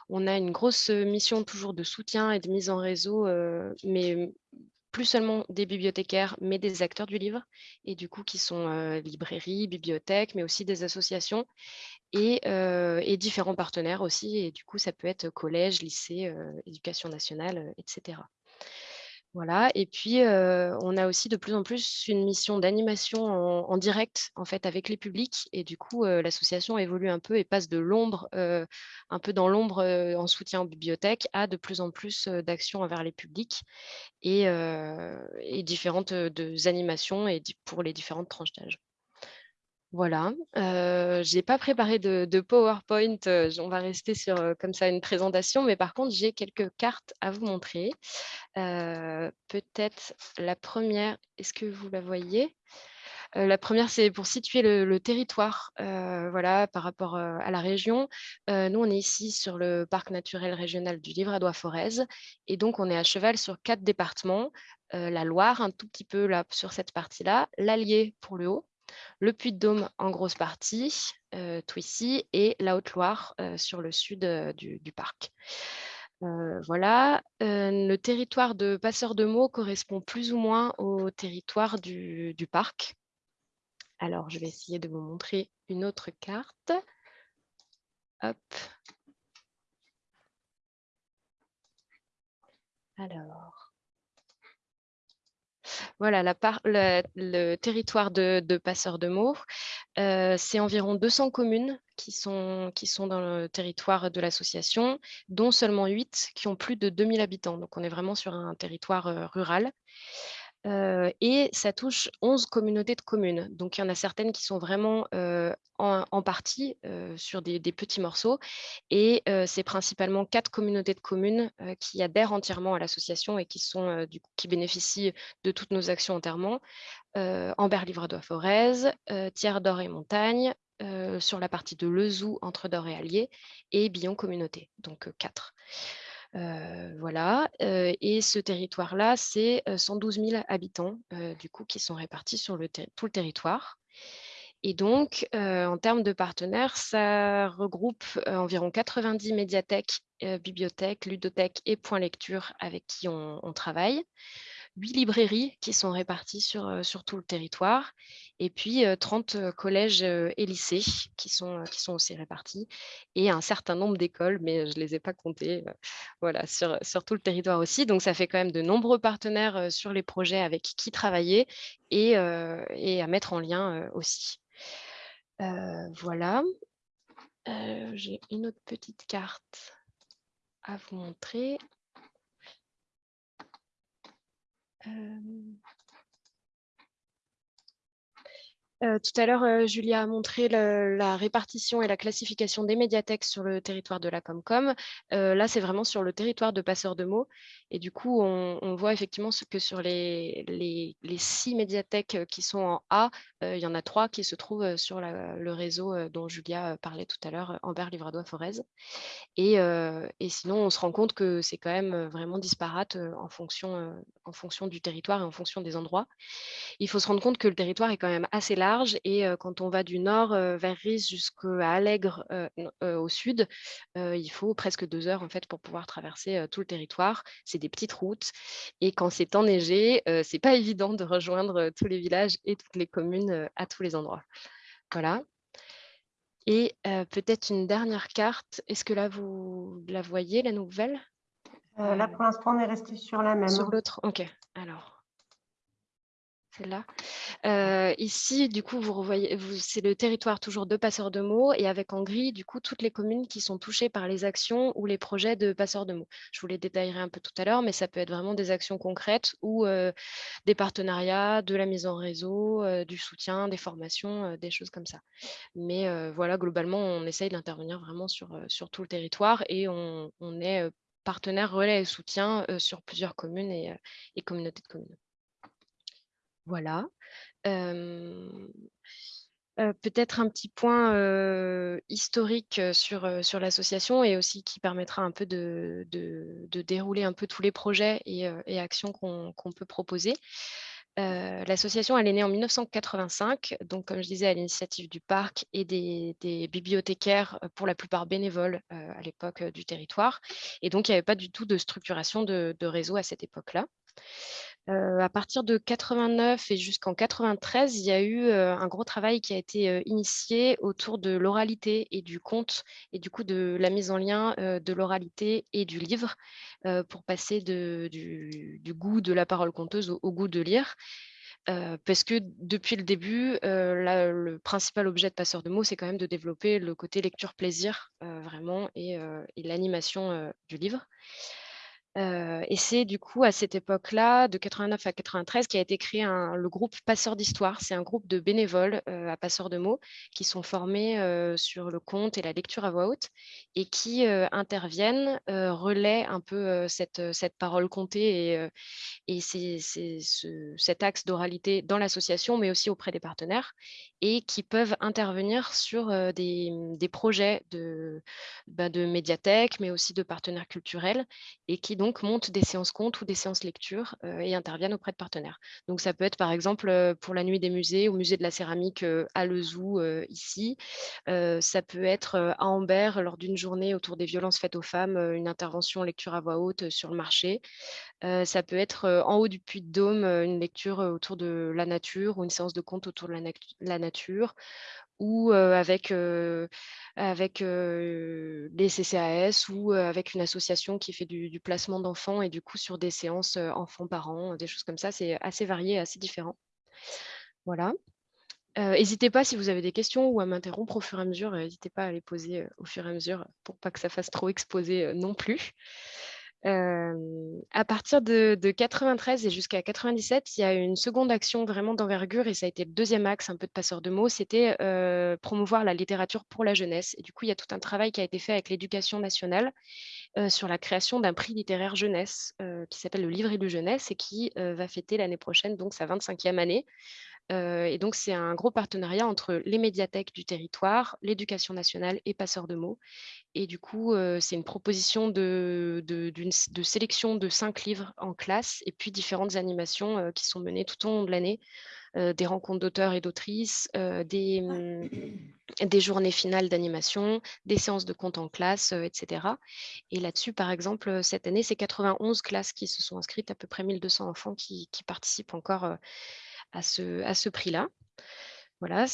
on a une grosse mission toujours de soutien et de mise en réseau, mais plus seulement des bibliothécaires, mais des acteurs du livre, et du coup qui sont euh, librairies, bibliothèques, mais aussi des associations et, euh, et, différents partenaires aussi. Et du coup, ça peut être collège, lycée, euh, éducation nationale, etc. Voilà, et puis on a aussi de plus en plus une mission d'animation en, direct en fait avec les publics et du coup l'association évolue un peu et passe de l'ombre, un peu dans l'ombre en soutien aux bibliothèques à de plus en plus d'actions envers les publics et, différentes animations et pour les différentes tranches d'âge. Voilà, je n'ai pas préparé de, PowerPoint, on va rester sur comme ça une présentation, mais par contre j'ai quelques cartes à vous montrer. Peut-être la première, est-ce que vous la voyez? La première, c'est pour situer le, territoire voilà, par rapport à la région. nous, on est ici sur le parc naturel régional du Livradois-Forez. Et donc, on est à cheval sur quatre départements. la Loire, un tout petit peu sur cette partie-là. L'Allier pour le haut le Puy-de-Dôme en grosse partie, euh, ici, et la Haute-Loire euh, sur le sud euh, du, parc. voilà, le territoire de Passeur de mots correspond plus ou moins au territoire du, du, parc. Alors, je vais essayer de vous montrer une autre carte. Hop. Alors, voilà, le, territoire de, Passeur de Mots, euh, c'est environ 200 communes qui sont, qui sont dans le territoire de l'association, dont seulement 8 qui ont plus de 2000 habitants. Donc, on est vraiment sur un territoire et ça touche 11 communautés de communes. Donc, il y en a certaines qui sont vraiment en, partie sur des, petits morceaux. Et c'est principalement quatre communautés de communes qui adhèrent entièrement à l'association et qui, sont, qui bénéficient de toutes nos actions entièrement. Amber Livradois Forez, Tiers d'Or et Montagne, sur la partie de Lezou, entre Dor et Allier, et Billon Communauté, donc quatre voilà, et ce territoire-là, c'est 112 000 habitants, du coup, qui sont répartis sur tout le territoire. Et donc, en termes de partenaires, ça regroupe environ 90 médiathèques, bibliothèques, ludothèques et points lecture avec qui on travaille huit librairies qui sont réparties sur, sur tout le territoire, et puis 30 collèges et lycées qui sont, qui sont aussi répartis, et un certain nombre d'écoles, mais je ne les ai pas comptées voilà, sur, sur, tout le territoire aussi. Donc, ça fait quand même de nombreux partenaires sur les projets avec qui travailler et, et à mettre en lien aussi. voilà. J'ai une autre petite carte à vous montrer. Euh, euh, tout à l'heure, euh, Julia a montré la répartition et la classification des médiathèques sur le territoire de la Comcom. là, c'est vraiment sur le territoire de Passeur de mots. Et du coup, on, voit effectivement que sur les, six médiathèques qui sont en A, il y en a trois qui se trouvent sur le réseau dont Julia parlait tout à l'heure, Amber Livradois Forez. Et, et, sinon, on se rend compte que c'est quand même vraiment disparate en fonction, en fonction du territoire et en fonction des endroits. Il faut se rendre compte que le territoire est quand même assez large large. Et quand on va du nord vers Ris jusqu'à Allègre au sud, il faut presque deux heures en fait, pour pouvoir traverser tout le territoire. C'est des petites routes. Et quand c'est enneigé, c'est pas évident de rejoindre tous les villages et toutes les communes à tous les endroits. Voilà. Et peut-être une dernière carte. Est-ce que là, vous la voyez, la nouvelle? Là, pour l'instant, on est resté sur la même. Sur l'autre, ok. Alors, celle-là. ici, du coup, vous revoyez, c'est le territoire toujours de passeurs de mots et avec en gris, du coup, toutes les communes qui sont touchées par les actions ou les projets de passeurs de mots. Je vous les détaillerai un peu tout à l'heure, mais ça peut être vraiment des actions concrètes ou des partenariats, de la mise en réseau, du soutien, des formations, des choses comme ça. Mais voilà, globalement, on essaye d'intervenir vraiment sur, sur tout le territoire et on, est partenaire relais et soutien sur plusieurs communes et communautés de communes. Voilà. Peut-être un petit point historique sur, sur l'association et aussi qui permettra un peu de, dérouler un peu tous les projets et, actions qu'on peut proposer. L'association, elle est née en 1985, donc comme je disais, à l'initiative du parc et des, bibliothécaires, pour la plupart bénévoles à l'époque du territoire. Et donc, il n'y avait pas du tout de structuration de réseau à cette époque-là à partir de 89 et jusqu'en 93, il y a eu un gros travail qui a été initié autour de l'oralité et du conte, et du coup de la mise en lien de l'oralité et du livre, pour passer du, goût de la parole conteuse au, goût de lire. parce que depuis le début, le principal objet de Passeur de mots, c'est quand même de développer le côté lecture-plaisir, vraiment, et l'animation du livre et c'est du coup à cette époque-là, de 89 à 93, qui a été créé le groupe Passeurs d'Histoire. C'est un groupe de bénévoles à Passeurs de mots qui sont formés sur le conte et la lecture à voix haute et qui interviennent, relaient un peu cette, parole contée et, et cet axe d'oralité dans l'association, mais aussi auprès des partenaires et qui peuvent intervenir sur des, projets de, bah, de médiathèque, mais aussi de partenaires culturels et qui donc montent des séances comptes ou des séances lecture et interviennent auprès de partenaires. Donc ça peut être par exemple pour la nuit des musées, au musée de la céramique à Lezou ici. ça peut être à Ambert lors d'une journée autour des violences faites aux femmes, une intervention lecture à voix haute sur le marché. ça peut être en haut du Puy de Dôme, une lecture autour de la nature ou une séance de compte autour de la nature ou avec, avec les CCAS ou avec une association qui fait du, placement d'enfants et du coup sur des séances enfants-parents, des choses comme ça. C'est assez varié, assez différent. Voilà. N'hésitez pas si vous avez des questions ou à m'interrompre au fur et à mesure. N'hésitez pas à les poser au fur et à mesure pour pas que ça fasse trop exposer non plus à partir de, 93 et jusqu'à 97, il y a une seconde action vraiment d'envergure et ça a été le deuxième axe un peu de passeur de mots, c'était promouvoir la littérature pour la jeunesse. Et du coup, il y a tout un travail qui a été fait avec l'éducation nationale sur la création d'un prix littéraire jeunesse qui s'appelle le Livre et jeunesse et qui va fêter l'année prochaine donc sa 25e année. Et donc, c'est un gros partenariat entre les médiathèques du territoire, l'éducation nationale et Passeurs de mots. Et du coup, c'est une proposition de, de, sélection de cinq livres en classe et puis différentes animations qui sont menées tout au long de l'année. des rencontres d'auteurs et d'autrices, des, mmh, des, journées finales d'animation, des séances de compte en classe, etc. Et là-dessus, par exemple, cette année, c'est 91 classes qui se sont inscrites, à peu près 1200 enfants qui, qui participent encore à ce, prix-là. Voilà.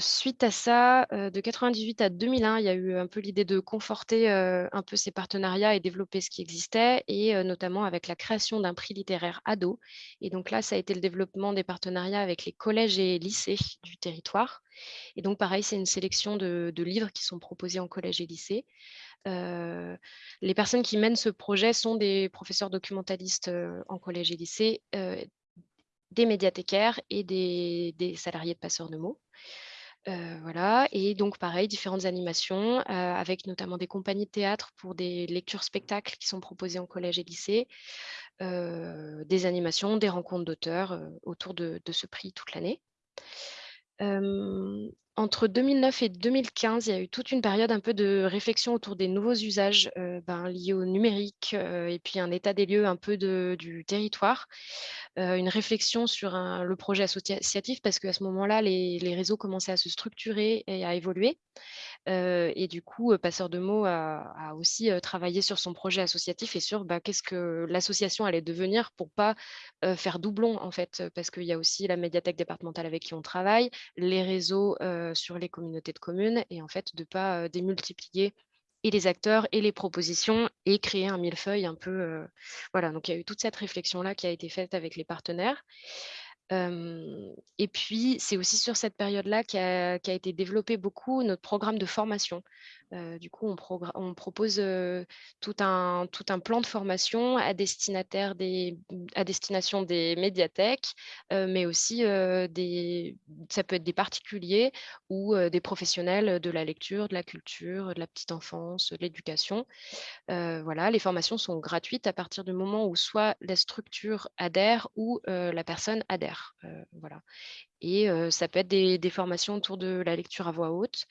suite à ça, de 98 à 2001, il y a eu un peu l'idée de conforter un peu ces partenariats et développer ce qui existait, et notamment avec la création d'un prix littéraire ado. Et donc là, ça a été le développement des partenariats avec les collèges et lycées du territoire. Et donc pareil, c'est une sélection de, livres qui sont proposés en collège et lycée. les personnes qui mènent ce projet sont des professeurs documentalistes en collège et lycée, des médiathécaires et des, salariés de passeurs de mots. voilà, et donc pareil, différentes animations avec notamment des compagnies de théâtre pour des lectures spectacles qui sont proposées en collège et lycée, des animations, des rencontres d'auteurs autour de, ce prix toute l'année. Entre 2009 et 2015, il y a eu toute une période un peu de réflexion autour des nouveaux usages euh, ben, liés au numérique euh, et puis un état des lieux un peu du territoire. Euh, une réflexion sur le projet associatif parce qu'à ce moment-là, les, réseaux commençaient à se structurer et à évoluer. et du coup, Passeur de mots a, aussi travaillé sur son projet associatif et sur bah, qu'est-ce que l'association allait devenir pour pas faire doublon en fait, parce qu'il y a aussi la médiathèque départementale avec qui on travaille, les réseaux sur les communautés de communes et en fait de pas démultiplier et les acteurs et les propositions et créer un millefeuille un peu. voilà, donc il y a eu toute cette réflexion-là qui a été faite avec les partenaires. et puis, c'est aussi sur cette période-là qu'a été développé beaucoup notre programme de formation. Du coup, on, propose tout, un, plan de formation à, des, destination des médiathèques, mais aussi des, ça peut être des particuliers ou des professionnels de la lecture, de la culture, de la petite enfance, de l'éducation. voilà, les formations sont gratuites à partir du moment où soit la structure adhère ou la personne adhère. voilà. Et ça peut être des, formations autour de la lecture à voix haute,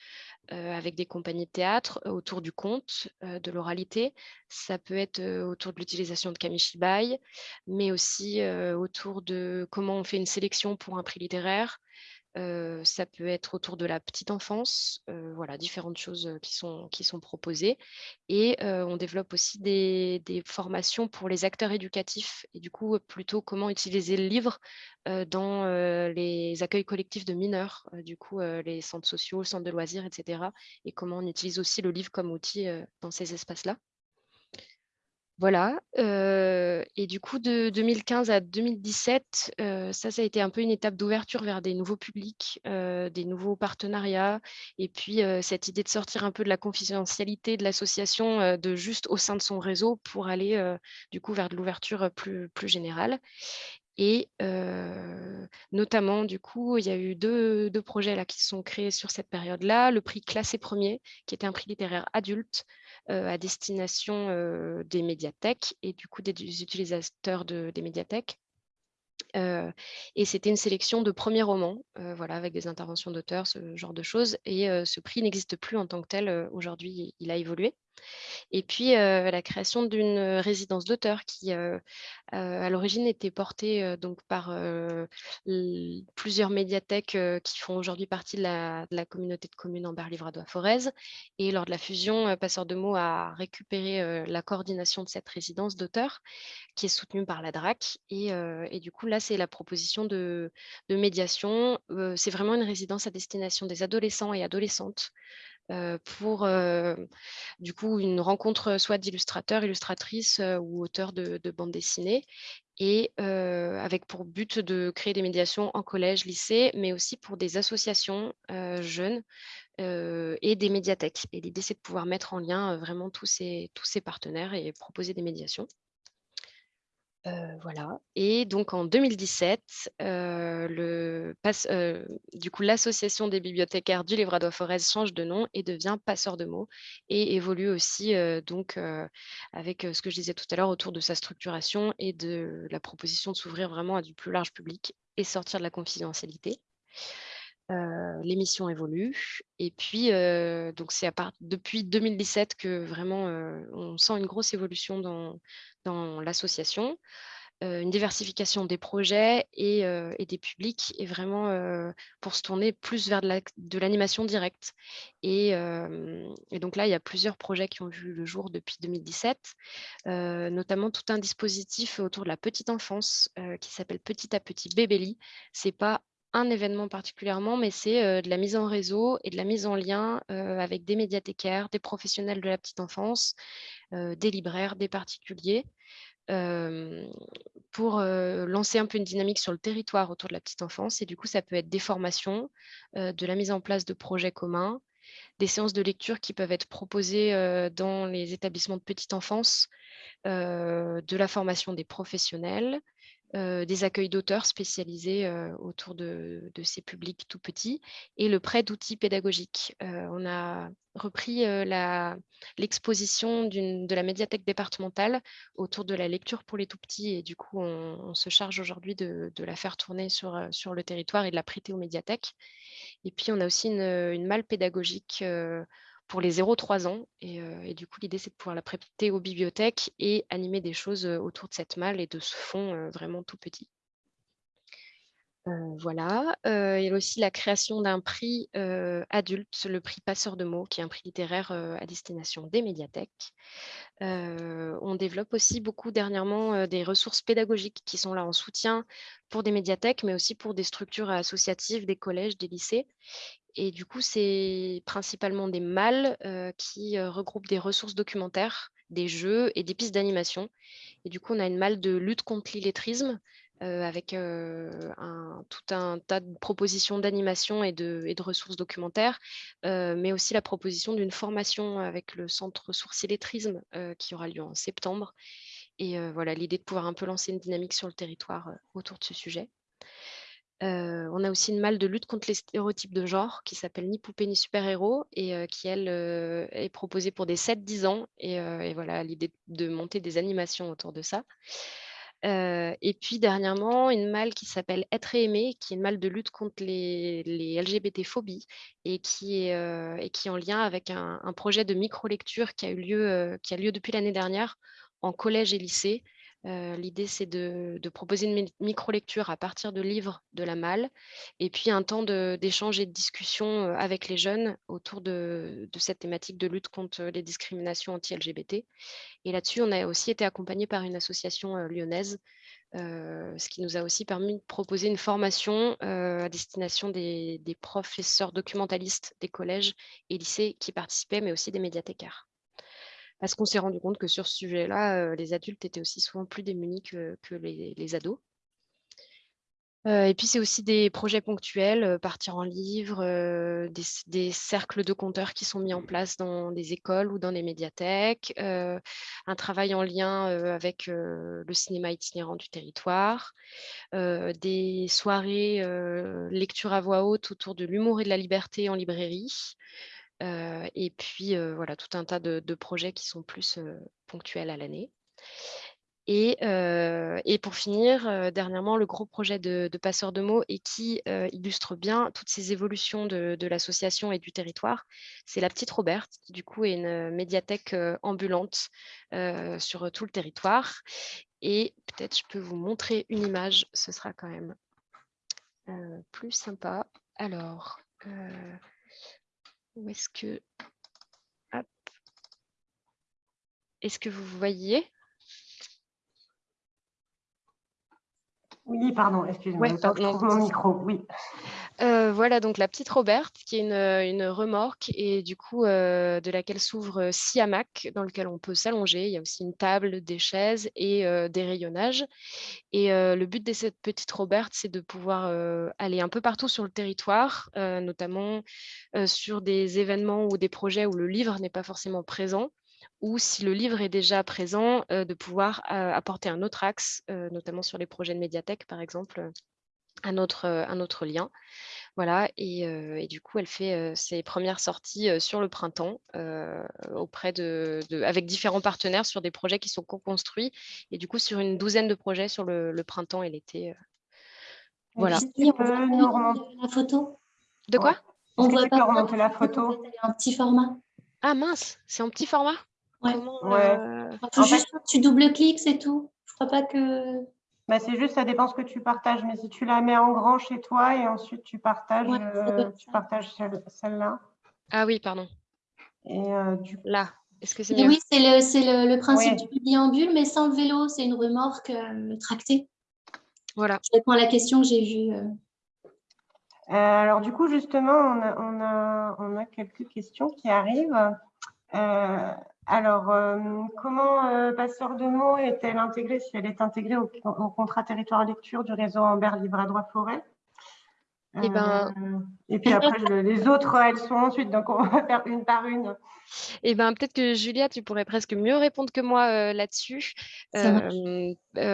avec des compagnies de théâtre, autour du conte, de l'oralité. Ça peut être autour de l'utilisation de Kamishibai, mais aussi autour de comment on fait une sélection pour un prix littéraire, ça peut être autour de la petite enfance, voilà, différentes choses qui sont, proposées. Et on développe aussi des, formations pour les acteurs éducatifs et du coup, plutôt comment utiliser le livre dans les accueils collectifs de mineurs, du coup, les centres sociaux, centres de loisirs, etc. Et comment on utilise aussi le livre comme outil dans ces espaces-là. Voilà, et du coup, de 2015 à 2017, ça, ça a été un peu une étape d'ouverture vers des nouveaux publics, des nouveaux partenariats, et puis cette idée de sortir un peu de la confidentialité de l'association, de juste au sein de son réseau pour aller du coup vers de l'ouverture plus, générale. Et notamment, du coup, il y a eu deux, projets là, qui sont créés sur cette période-là. Le prix classé premier, qui était un prix littéraire adulte, à destination des médiathèques et du coup des, utilisateurs des médiathèques. et c'était une sélection de premiers romans, voilà, avec des interventions d'auteurs, ce genre de choses. Et ce prix n'existe plus en tant que tel. Aujourd'hui, il a évolué. Et puis, la création d'une résidence d'auteur qui, à l'origine, était portée donc par plusieurs médiathèques qui font aujourd'hui partie de la, communauté de communes en livradois-forez. Et lors de la fusion, Passeur de mots a récupéré la coordination de cette résidence d'auteur qui est soutenue par la DRAC. Et, du coup, là, c'est la proposition de médiation. c'est vraiment une résidence à destination des adolescents et adolescentes pour du coup une rencontre soit d'illustrateurs, illustratrices ou auteurs de, de bande dessinée et avec pour but de créer des médiations en collège, lycée, mais aussi pour des associations jeunes et des médiathèques. Et l'idée, c'est de pouvoir mettre en lien vraiment tous ces, tous ces partenaires et proposer des médiations voilà. Et donc en 2017, le du coup, l'association des bibliothécaires du Livradois-Forez change de nom et devient Passeur de mots et évolue aussi donc avec ce que je disais tout à l'heure autour de sa structuration et de la proposition de s'ouvrir vraiment à du plus large public et sortir de la confidentialité. L'émission évolue. Et puis, donc c'est depuis 2017 que vraiment on sent une grosse évolution dans, dans l'association, une diversification des projets et, des publics, et vraiment pour se tourner plus vers de l'animation directe. Et, donc là, il y a plusieurs projets qui ont vu le jour depuis 2017, notamment tout un dispositif autour de la petite enfance qui s'appelle Petit à Petit Bébéli. C'est pas un événement particulièrement, mais c'est de la mise en réseau et de la mise en lien avec des médiathécaires, des professionnels de la petite enfance, des libraires, des particuliers, pour lancer un peu une dynamique sur le territoire autour de la petite enfance. Et du coup, ça peut être des formations, de la mise en place de projets communs, des séances de lecture qui peuvent être proposées dans les établissements de petite enfance, de la formation des professionnels, des accueils d'auteurs spécialisés autour de, ces publics tout petits et le prêt d'outils pédagogiques. on a repris l'exposition de la médiathèque départementale autour de la lecture pour les tout petits et du coup on, se charge aujourd'hui de, la faire tourner sur, sur le territoire et de la prêter aux médiathèques. Et puis on a aussi une, une malle pédagogique pour les 0-3 ans. Et, du coup, l'idée, c'est de pouvoir la prêter aux bibliothèques et animer des choses autour de cette malle et de ce fond vraiment tout petit. voilà. il y a aussi la création d'un prix adulte, le prix Passeur de mots, qui est un prix littéraire à destination des médiathèques. on développe aussi beaucoup dernièrement des ressources pédagogiques qui sont là en soutien pour des médiathèques, mais aussi pour des structures associatives, des collèges, des lycées. Et du coup, c'est principalement des mâles qui regroupent des ressources documentaires, des jeux et des pistes d'animation. Et du coup, on a une malle de lutte contre l'illettrisme avec tout un tas de propositions d'animation et de, ressources documentaires, mais aussi la proposition d'une formation avec le Centre ressources illettrisme qui aura lieu en septembre. Et voilà, l'idée de pouvoir un peu lancer une dynamique sur le territoire autour de ce sujet on a aussi une malle de lutte contre les stéréotypes de genre qui s'appelle Ni poupée ni super-héros et qui, elle, est proposée pour des 7-10 ans. Et, voilà, l'idée de monter des animations autour de ça. et puis dernièrement, une malle qui s'appelle Être et aimer, qui est une malle de lutte contre les, LGBT-phobies et qui est, en lien avec un, projet de micro-lecture qui a eu qui a lieu depuis l'année dernière en collège et lycée, L'idée, c'est de, proposer une micro-lecture à partir de livres de la malle et puis un temps d'échange et de discussion avec les jeunes autour de, cette thématique de lutte contre les discriminations anti-LGBT. Et là-dessus, on a aussi été accompagné par une association lyonnaise, ce qui nous a aussi permis de proposer une formation à destination des, des professeurs documentalistes des collèges et lycées qui participaient, mais aussi des médiathécaires parce qu'on s'est rendu compte que sur ce sujet-là, les adultes étaient aussi souvent plus démunis que, les, ados. et puis, c'est aussi des projets ponctuels, partir en livre, des, cercles de compteurs qui sont mis en place dans des écoles ou dans des médiathèques, un travail en lien avec le cinéma itinérant du territoire, des soirées lecture à voix haute autour de l'humour et de la liberté en librairie, et puis, voilà, tout un tas de, projets qui sont plus ponctuels à l'année. Et, pour finir, dernièrement, le gros projet de, de passeur de mots et qui illustre bien toutes ces évolutions de, l'association et du territoire, c'est la petite Roberte, qui du coup est une médiathèque ambulante sur tout le territoire. Et peut-être je peux vous montrer une image, ce sera quand même plus sympa. Alors, où est-ce que... Est-ce que vous voyez? Oui, pardon, excusez-moi, mon micro, oui. Euh, voilà donc la petite Roberte, qui est une, remorque et du coup euh, de laquelle s'ouvre six hamacs dans lequel on peut s'allonger. Il y a aussi une table, des chaises et euh, des rayonnages. Et le but de cette petite Roberte, c'est de pouvoir aller un peu partout sur le territoire, notamment sur des événements ou des projets où le livre n'est pas forcément présent ou si le livre est déjà présent, de pouvoir apporter un autre axe, notamment sur les projets de médiathèque, par exemple, un autre, un autre lien. Voilà, et, du coup, elle fait ses premières sorties sur le printemps auprès de, avec différents partenaires sur des projets qui sont co-construits et du coup sur une douzaine de projets sur le, printemps et l'été. Voilà. on voit la photo. De quoi? On voit pas remonter la photo. Un petit format. Ah mince, c'est en petit format? Ouais. ouais. juste, tu double-cliques, c'est tout. Je crois pas que. Bah, c'est juste, ça dépend ce que tu partages. Mais si tu la mets en grand chez toi et ensuite tu partages, euh, tu partages celle-là. ah oui, pardon. Et euh, du... Là, est-ce que c'est Oui, c'est le, le, principe du du bulle, mais sans le vélo. C'est une remorque euh, tractée. Voilà. Je réponds à la question que j'ai vue. alors du coup, justement, on a, on, a, on a, quelques questions qui arrivent. Alors, euh, comment euh, Passeur de mots est-elle intégrée, si elle est intégrée au, contrat territoire lecture du réseau Amber Livre à droit forêt? Et, eh ben... et puis après, les autres, elles sont ensuite, donc on va faire une par une. Eh ben, peut-être que Julia, tu pourrais presque mieux répondre que moi là-dessus. Euh, c'est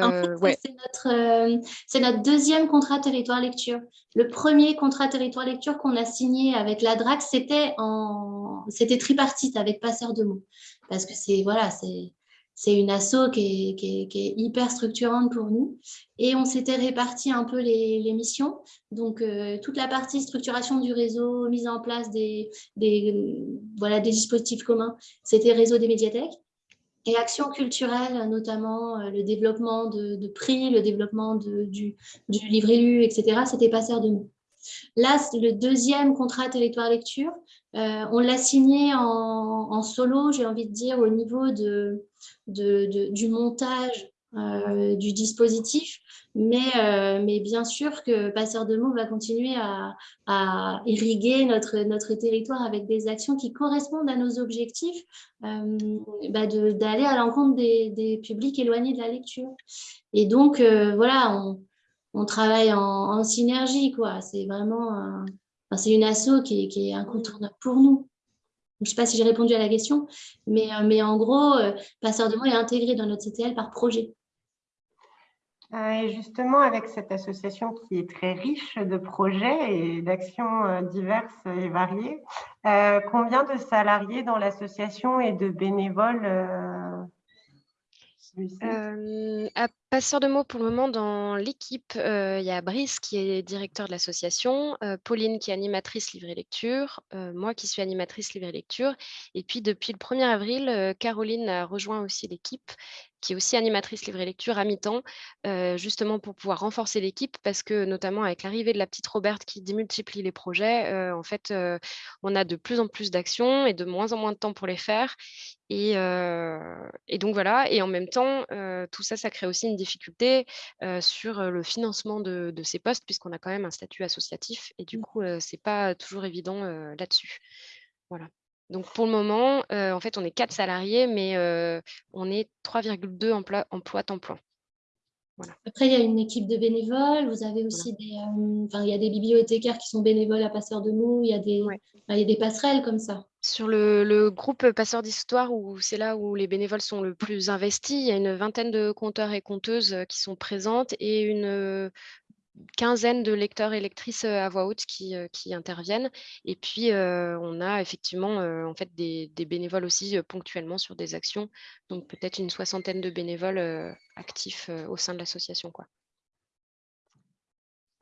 notre, notre, deuxième contrat territoire lecture. Le premier contrat territoire lecture qu'on a signé avec la DRAC, c'était en... tripartite avec passeur de mots. Parce que c'est voilà, c'est une asso qui est, hyper structurante pour nous. Et on s'était réparti un peu les, missions. Donc, euh, toute la partie structuration du réseau, mise en place des, voilà, des dispositifs communs, c'était réseau des médiathèques. Et action culturelle, notamment euh, le développement de, prix, le développement du, du livre élu, etc., c'était passeur de nous. Là, le deuxième contrat territoire lecture, on l'a signé en, solo, j'ai envie de dire, au niveau du montage euh, du dispositif, mais, euh, mais bien sûr que Passeur de mots va continuer à, irriguer notre, territoire avec des actions qui correspondent à nos objectifs bah d'aller à l'encontre des, publics éloignés de la lecture. Et donc, voilà, on, on travaille en, synergie, quoi. C'est vraiment c'est une asso qui est, incontournable pour nous. Je ne sais pas si j'ai répondu à la question, mais, euh, mais en gros, euh, Passeur de mots est intégré dans notre CTL par projet. Euh, et justement, avec cette association qui est très riche de projets et d'actions diverses et variées, combien de salariés dans l'association et de bénévoles à Passeur de mots, pour le moment, dans l'équipe, il y a Brice qui est directeur de l'association, Pauline qui est animatrice livre et lecture, moi qui suis animatrice livre et lecture. Et puis, depuis le 1er avril, Caroline a rejoint aussi l'équipe qui est aussi animatrice livre et lecture à mi-temps, justement pour pouvoir renforcer l'équipe, parce que notamment avec l'arrivée de la petite Roberte qui démultiplie les projets, en fait, on a de plus en plus d'actions et de moins en moins de temps pour les faire. Et, donc voilà, et en même temps, tout ça, ça crée aussi une difficulté sur le financement de, ces postes, puisqu'on a quand même un statut associatif, et du mmh. coup, c'est pas toujours évident là-dessus. Voilà. Donc pour le moment, en fait, on est quatre salariés, mais on est 3,2 emplois, emplois temps plein. Après, il y a une équipe de bénévoles. Vous avez aussi des, il y a des bibliothécaires qui sont bénévoles à Passeurs de mots. Il y a des, il y a des passerelles comme ça. Sur le, groupe Passeurs d'Histoire, où c'est là où les bénévoles sont le plus investis, il y a une vingtaine de compteurs et compteuses qui sont présentes et une quinzaine de lecteurs et lectrices à voix haute qui, interviennent. Et puis, on a effectivement en fait des, bénévoles aussi ponctuellement sur des actions. Donc, peut-être une soixantaine de bénévoles actifs au sein de l'association.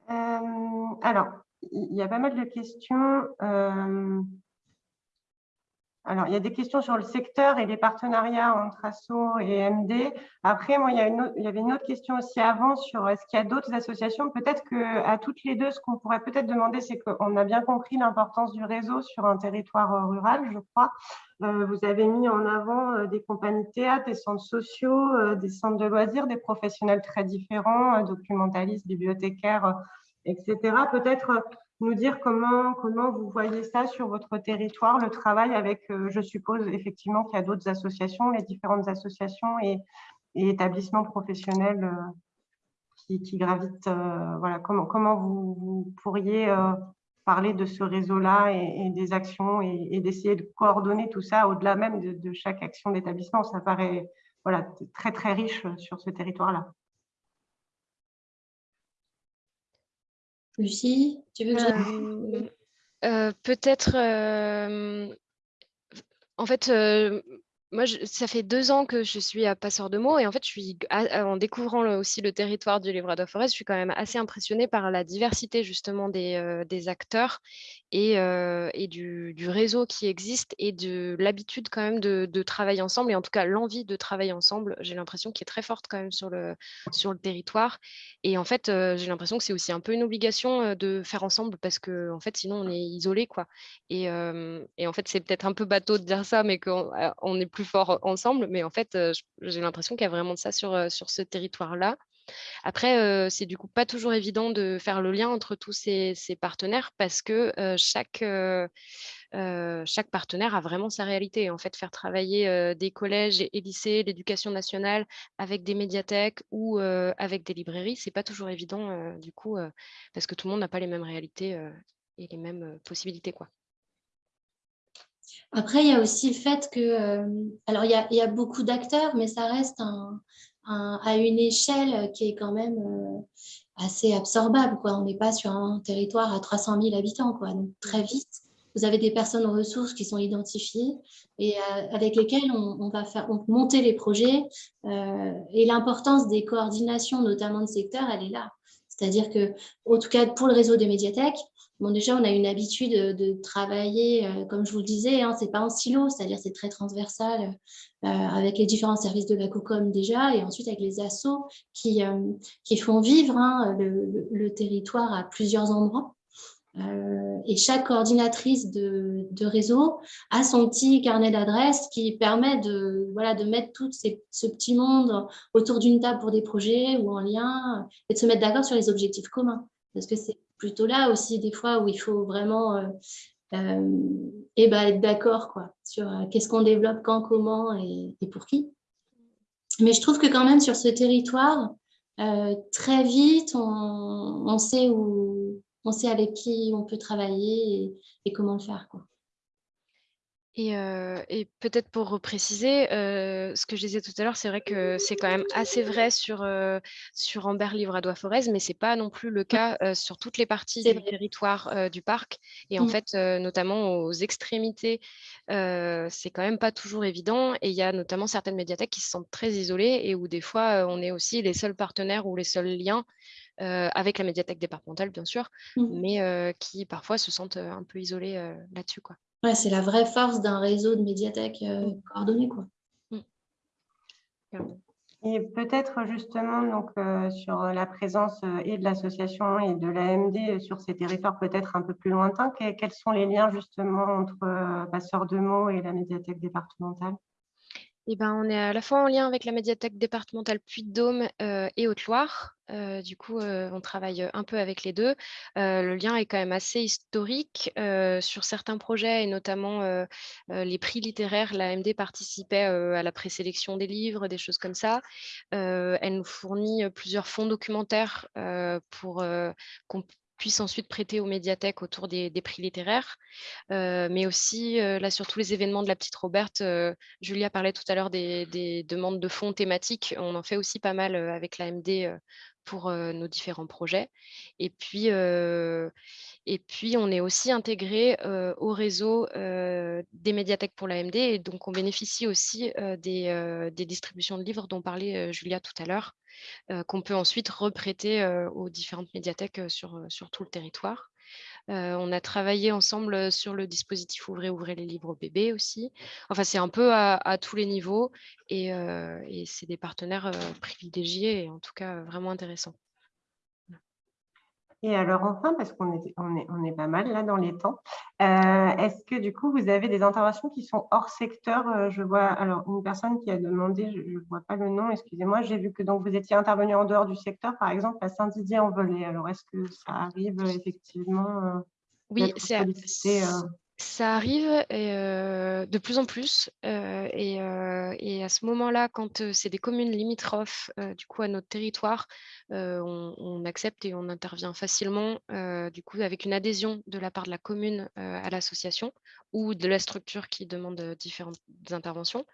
alors, il y a pas mal de questions. Alors, il y a des questions sur le secteur et les partenariats entre ASSO et MD. Après, moi, il y, avait une autre question aussi avant sur est-ce qu'il y a d'autres associations? Peut-être qu'à toutes les deux, ce qu'on pourrait peut-être demander, c'est qu'on a bien compris l'importance du réseau sur un territoire euh, rural, je crois. Euh, vous avez mis en avant euh, des compagnies de théâtre, des centres sociaux, des centres de loisirs, des professionnels très différents, documentalistes, bibliothécaires, etc. Peut-être nous dire comment, comment vous voyez ça sur votre territoire, le travail avec, euh, je suppose effectivement qu'il y a d'autres associations, les différentes associations et, établissements professionnels euh, qui, gravitent. Euh, voilà, comment, comment vous, pourriez parler de ce réseau-là et, des actions et, d'essayer de coordonner tout ça au-delà même de, de chaque action d'établissement? Ça paraît voilà, très, très riche sur ce territoire-là. Lucie, tu veux que je... Euh, euh, peut-être, euh, en fait, moi, ça fait deux ans que je suis à Passeur de mots et en fait, en découvrant aussi le territoire du Livre de Forest, je suis quand même assez impressionnée par la diversité justement des, des acteurs et, et du, réseau qui existe et de l'habitude quand même de, travailler ensemble et en tout cas l'envie de travailler ensemble, j'ai l'impression qui est très forte quand même sur le, territoire. Et en fait, j'ai l'impression que c'est aussi un peu une obligation de faire ensemble parce que en fait, sinon on est isolé quoi. Et, et en fait, c'est peut-être un peu bateau de dire ça, mais qu'on on est plus fort ensemble. Mais en fait, j'ai l'impression qu'il y a vraiment de ça sur, sur ce territoire-là. Après, c'est du coup pas toujours évident de faire le lien entre tous ces, partenaires parce que chaque, chaque partenaire a vraiment sa réalité. En fait, faire travailler des collèges et, lycées, l'éducation nationale avec des médiathèques ou avec des librairies, c'est pas toujours évident du coup, parce que tout le monde n'a pas les mêmes réalités et les mêmes possibilités. Quoi. Après, il y a aussi le fait que, alors il y, a, il y, a, beaucoup d'acteurs, mais ça reste un, à une échelle qui est quand même assez absorbable. Quoi. On n'est pas sur un territoire à 300 000 habitants. Quoi. Donc, très vite, vous avez des personnes aux ressources qui sont identifiées et euh, avec lesquelles on, va faire monter les projets. Euh, et l'importance des coordinations, notamment de secteur, elle est là. C'est-à-dire que, en tout cas, pour le réseau des médiathèques, déjà, on a une habitude de, travailler, euh, comme je vous le disais, hein, c'est pas en silo, c'est-à-dire c'est très transversal avec les différents services de la COCOM déjà, et ensuite avec les assos qui, qui font vivre hein, le, territoire à plusieurs endroits. Euh, et chaque coordinatrice de, réseau a son petit carnet d'adresses qui permet de, voilà, de mettre tout ce petit monde autour d'une table pour des projets ou en lien et de se mettre d'accord sur les objectifs communs. Parce que c'est plutôt là aussi des fois où il faut vraiment euh, euh et ben, être d'accord sur qu'est-ce qu'on développe, quand, comment et, et, pour qui. Mais je trouve que quand même sur ce territoire, très vite, on, on sait où, on sait avec qui on peut travailler et, comment le faire. Quoi. Et, peut-être pour repréciser, ce que je disais tout à l'heure, c'est vrai que c'est quand même assez vrai sur, sur Amber Livre à Doigt-Forez, mais ce n'est pas non plus le cas sur toutes les parties du territoire du parc. Et en mmh. fait, notamment aux extrémités, c'est quand même pas toujours évident. Et il y a notamment certaines médiathèques qui se sentent très isolées et où des fois, on est aussi les seuls partenaires ou les seuls liens avec la médiathèque départementale, bien sûr, mmh. mais qui parfois se sentent un peu isolés là-dessus. quoi. Ouais, c'est la vraie force d'un réseau de médiathèques mmh. coordonnées. Quoi. Mmh. Et peut-être justement donc, sur la présence et de l'association et de l'AMD sur ces territoires peut-être un peu plus lointains, quels sont les liens justement entre Passeurs de mots et la médiathèque départementale? Eh ben, on est à la fois en lien avec la médiathèque départementale Puy-de-Dôme euh, et Haute-Loire. Du coup, on travaille un peu avec les deux. le lien est quand même assez historique sur certains projets et notamment les prix littéraires. L'AMD participait à la présélection des livres, des choses comme ça. elle nous fournit plusieurs fonds documentaires pour qu'on puisse ensuite prêter aux médiathèques autour des, prix littéraires, euh, mais aussi euh, là sur tous les événements de la petite Roberte. Euh, Julia parlait tout à l'heure des, demandes de fonds thématiques. On en fait aussi pas mal avec l'AMD pour nos différents projets. Et puis, et puis, on est aussi intégré au réseau des médiathèques pour l'AMD. Et donc, on bénéficie aussi des, distributions de livres dont parlait Julia tout à l'heure, qu'on peut ensuite reprêter aux différentes médiathèques sur, tout le territoire. on a travaillé ensemble sur le dispositif Ouvrez, ouvrez les livres aux bébés aussi. Enfin, c'est un peu à, tous les niveaux et c'est des partenaires privilégiés et en tout cas vraiment intéressants. Et alors enfin, parce qu'on est, on est, on est pas mal là dans les temps, euh, est-ce que du coup vous avez des interventions qui sont hors secteur euh, Je vois alors une personne qui a demandé, je ne vois pas le nom, excusez-moi, j'ai vu que donc vous étiez intervenu en dehors du secteur, par exemple à Saint-Didier en volée. Alors est-ce que ça arrive effectivement euh, Oui, c'est ça arrive de plus en plus et, à ce moment-là, quand c'est des communes limitrophes du coup à notre territoire, on, accepte et on intervient facilement du coup avec une adhésion de la part de la commune à l'association ou de la structure qui demande différentes interventions.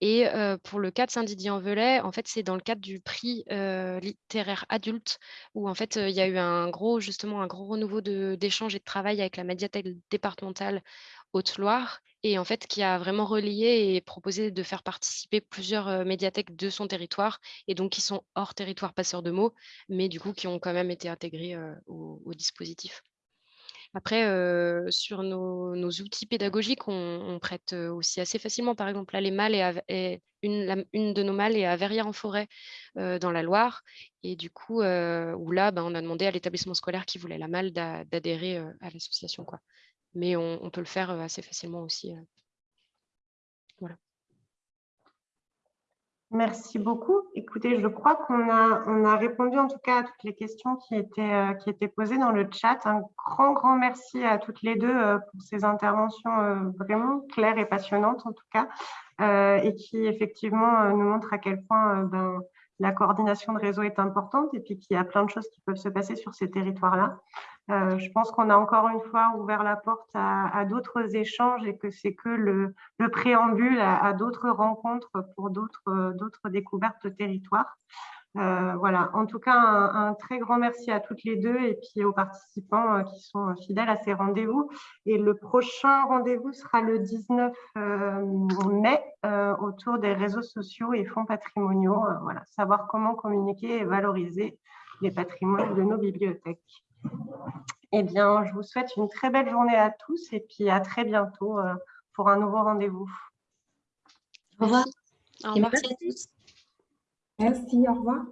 Et pour le cas de Saint-Didier-en-Velay, en fait, c'est dans le cadre du prix littéraire adulte où en fait il y a eu un gros justement un gros renouveau d'échanges et de travail avec la médiathèque départementale Haute-Loire et en fait qui a vraiment relié et proposé de faire participer plusieurs médiathèques de son territoire et donc qui sont hors territoire passeur de mots, mais du coup qui ont quand même été intégrés au, dispositif. Après, sur nos, outils pédagogiques, on, prête aussi assez facilement. Par exemple, là, les mâles et, une, de nos mâles est à Verrières-en-Forêt, dans la Loire. Et du coup, où là, ben, on a demandé à l'établissement scolaire qui voulait la malle d'adhérer à l'association. Mais on, peut le faire assez facilement aussi. Voilà. Merci beaucoup. Écoutez, je crois qu'on a, on a répondu en tout cas à toutes les questions qui étaient, euh, qui étaient posées dans le chat. Un grand, grand merci à toutes les deux euh, pour ces interventions euh, vraiment claires et passionnantes en tout cas, et qui effectivement nous montrent à quel point ben, la coordination de réseau est importante et puis qu'il y a plein de choses qui peuvent se passer sur ces territoires-là. Euh, je pense qu'on a encore une fois ouvert la porte à, d'autres échanges et que c'est que le, préambule à, d'autres rencontres pour d'autres découvertes de territoires. Euh, voilà, en tout cas, un, très grand merci à toutes les deux et puis aux participants euh, qui sont fidèles à ces rendez-vous. Et le prochain rendez-vous sera le 19 mai autour des réseaux sociaux et fonds patrimoniaux. voilà, savoir comment communiquer et valoriser les patrimoines de nos bibliothèques. Eh bien, je vous souhaite une très belle journée à tous et puis à très bientôt euh, pour un nouveau rendez-vous. Au revoir. Au revoir. merci à tous. Merci, au revoir.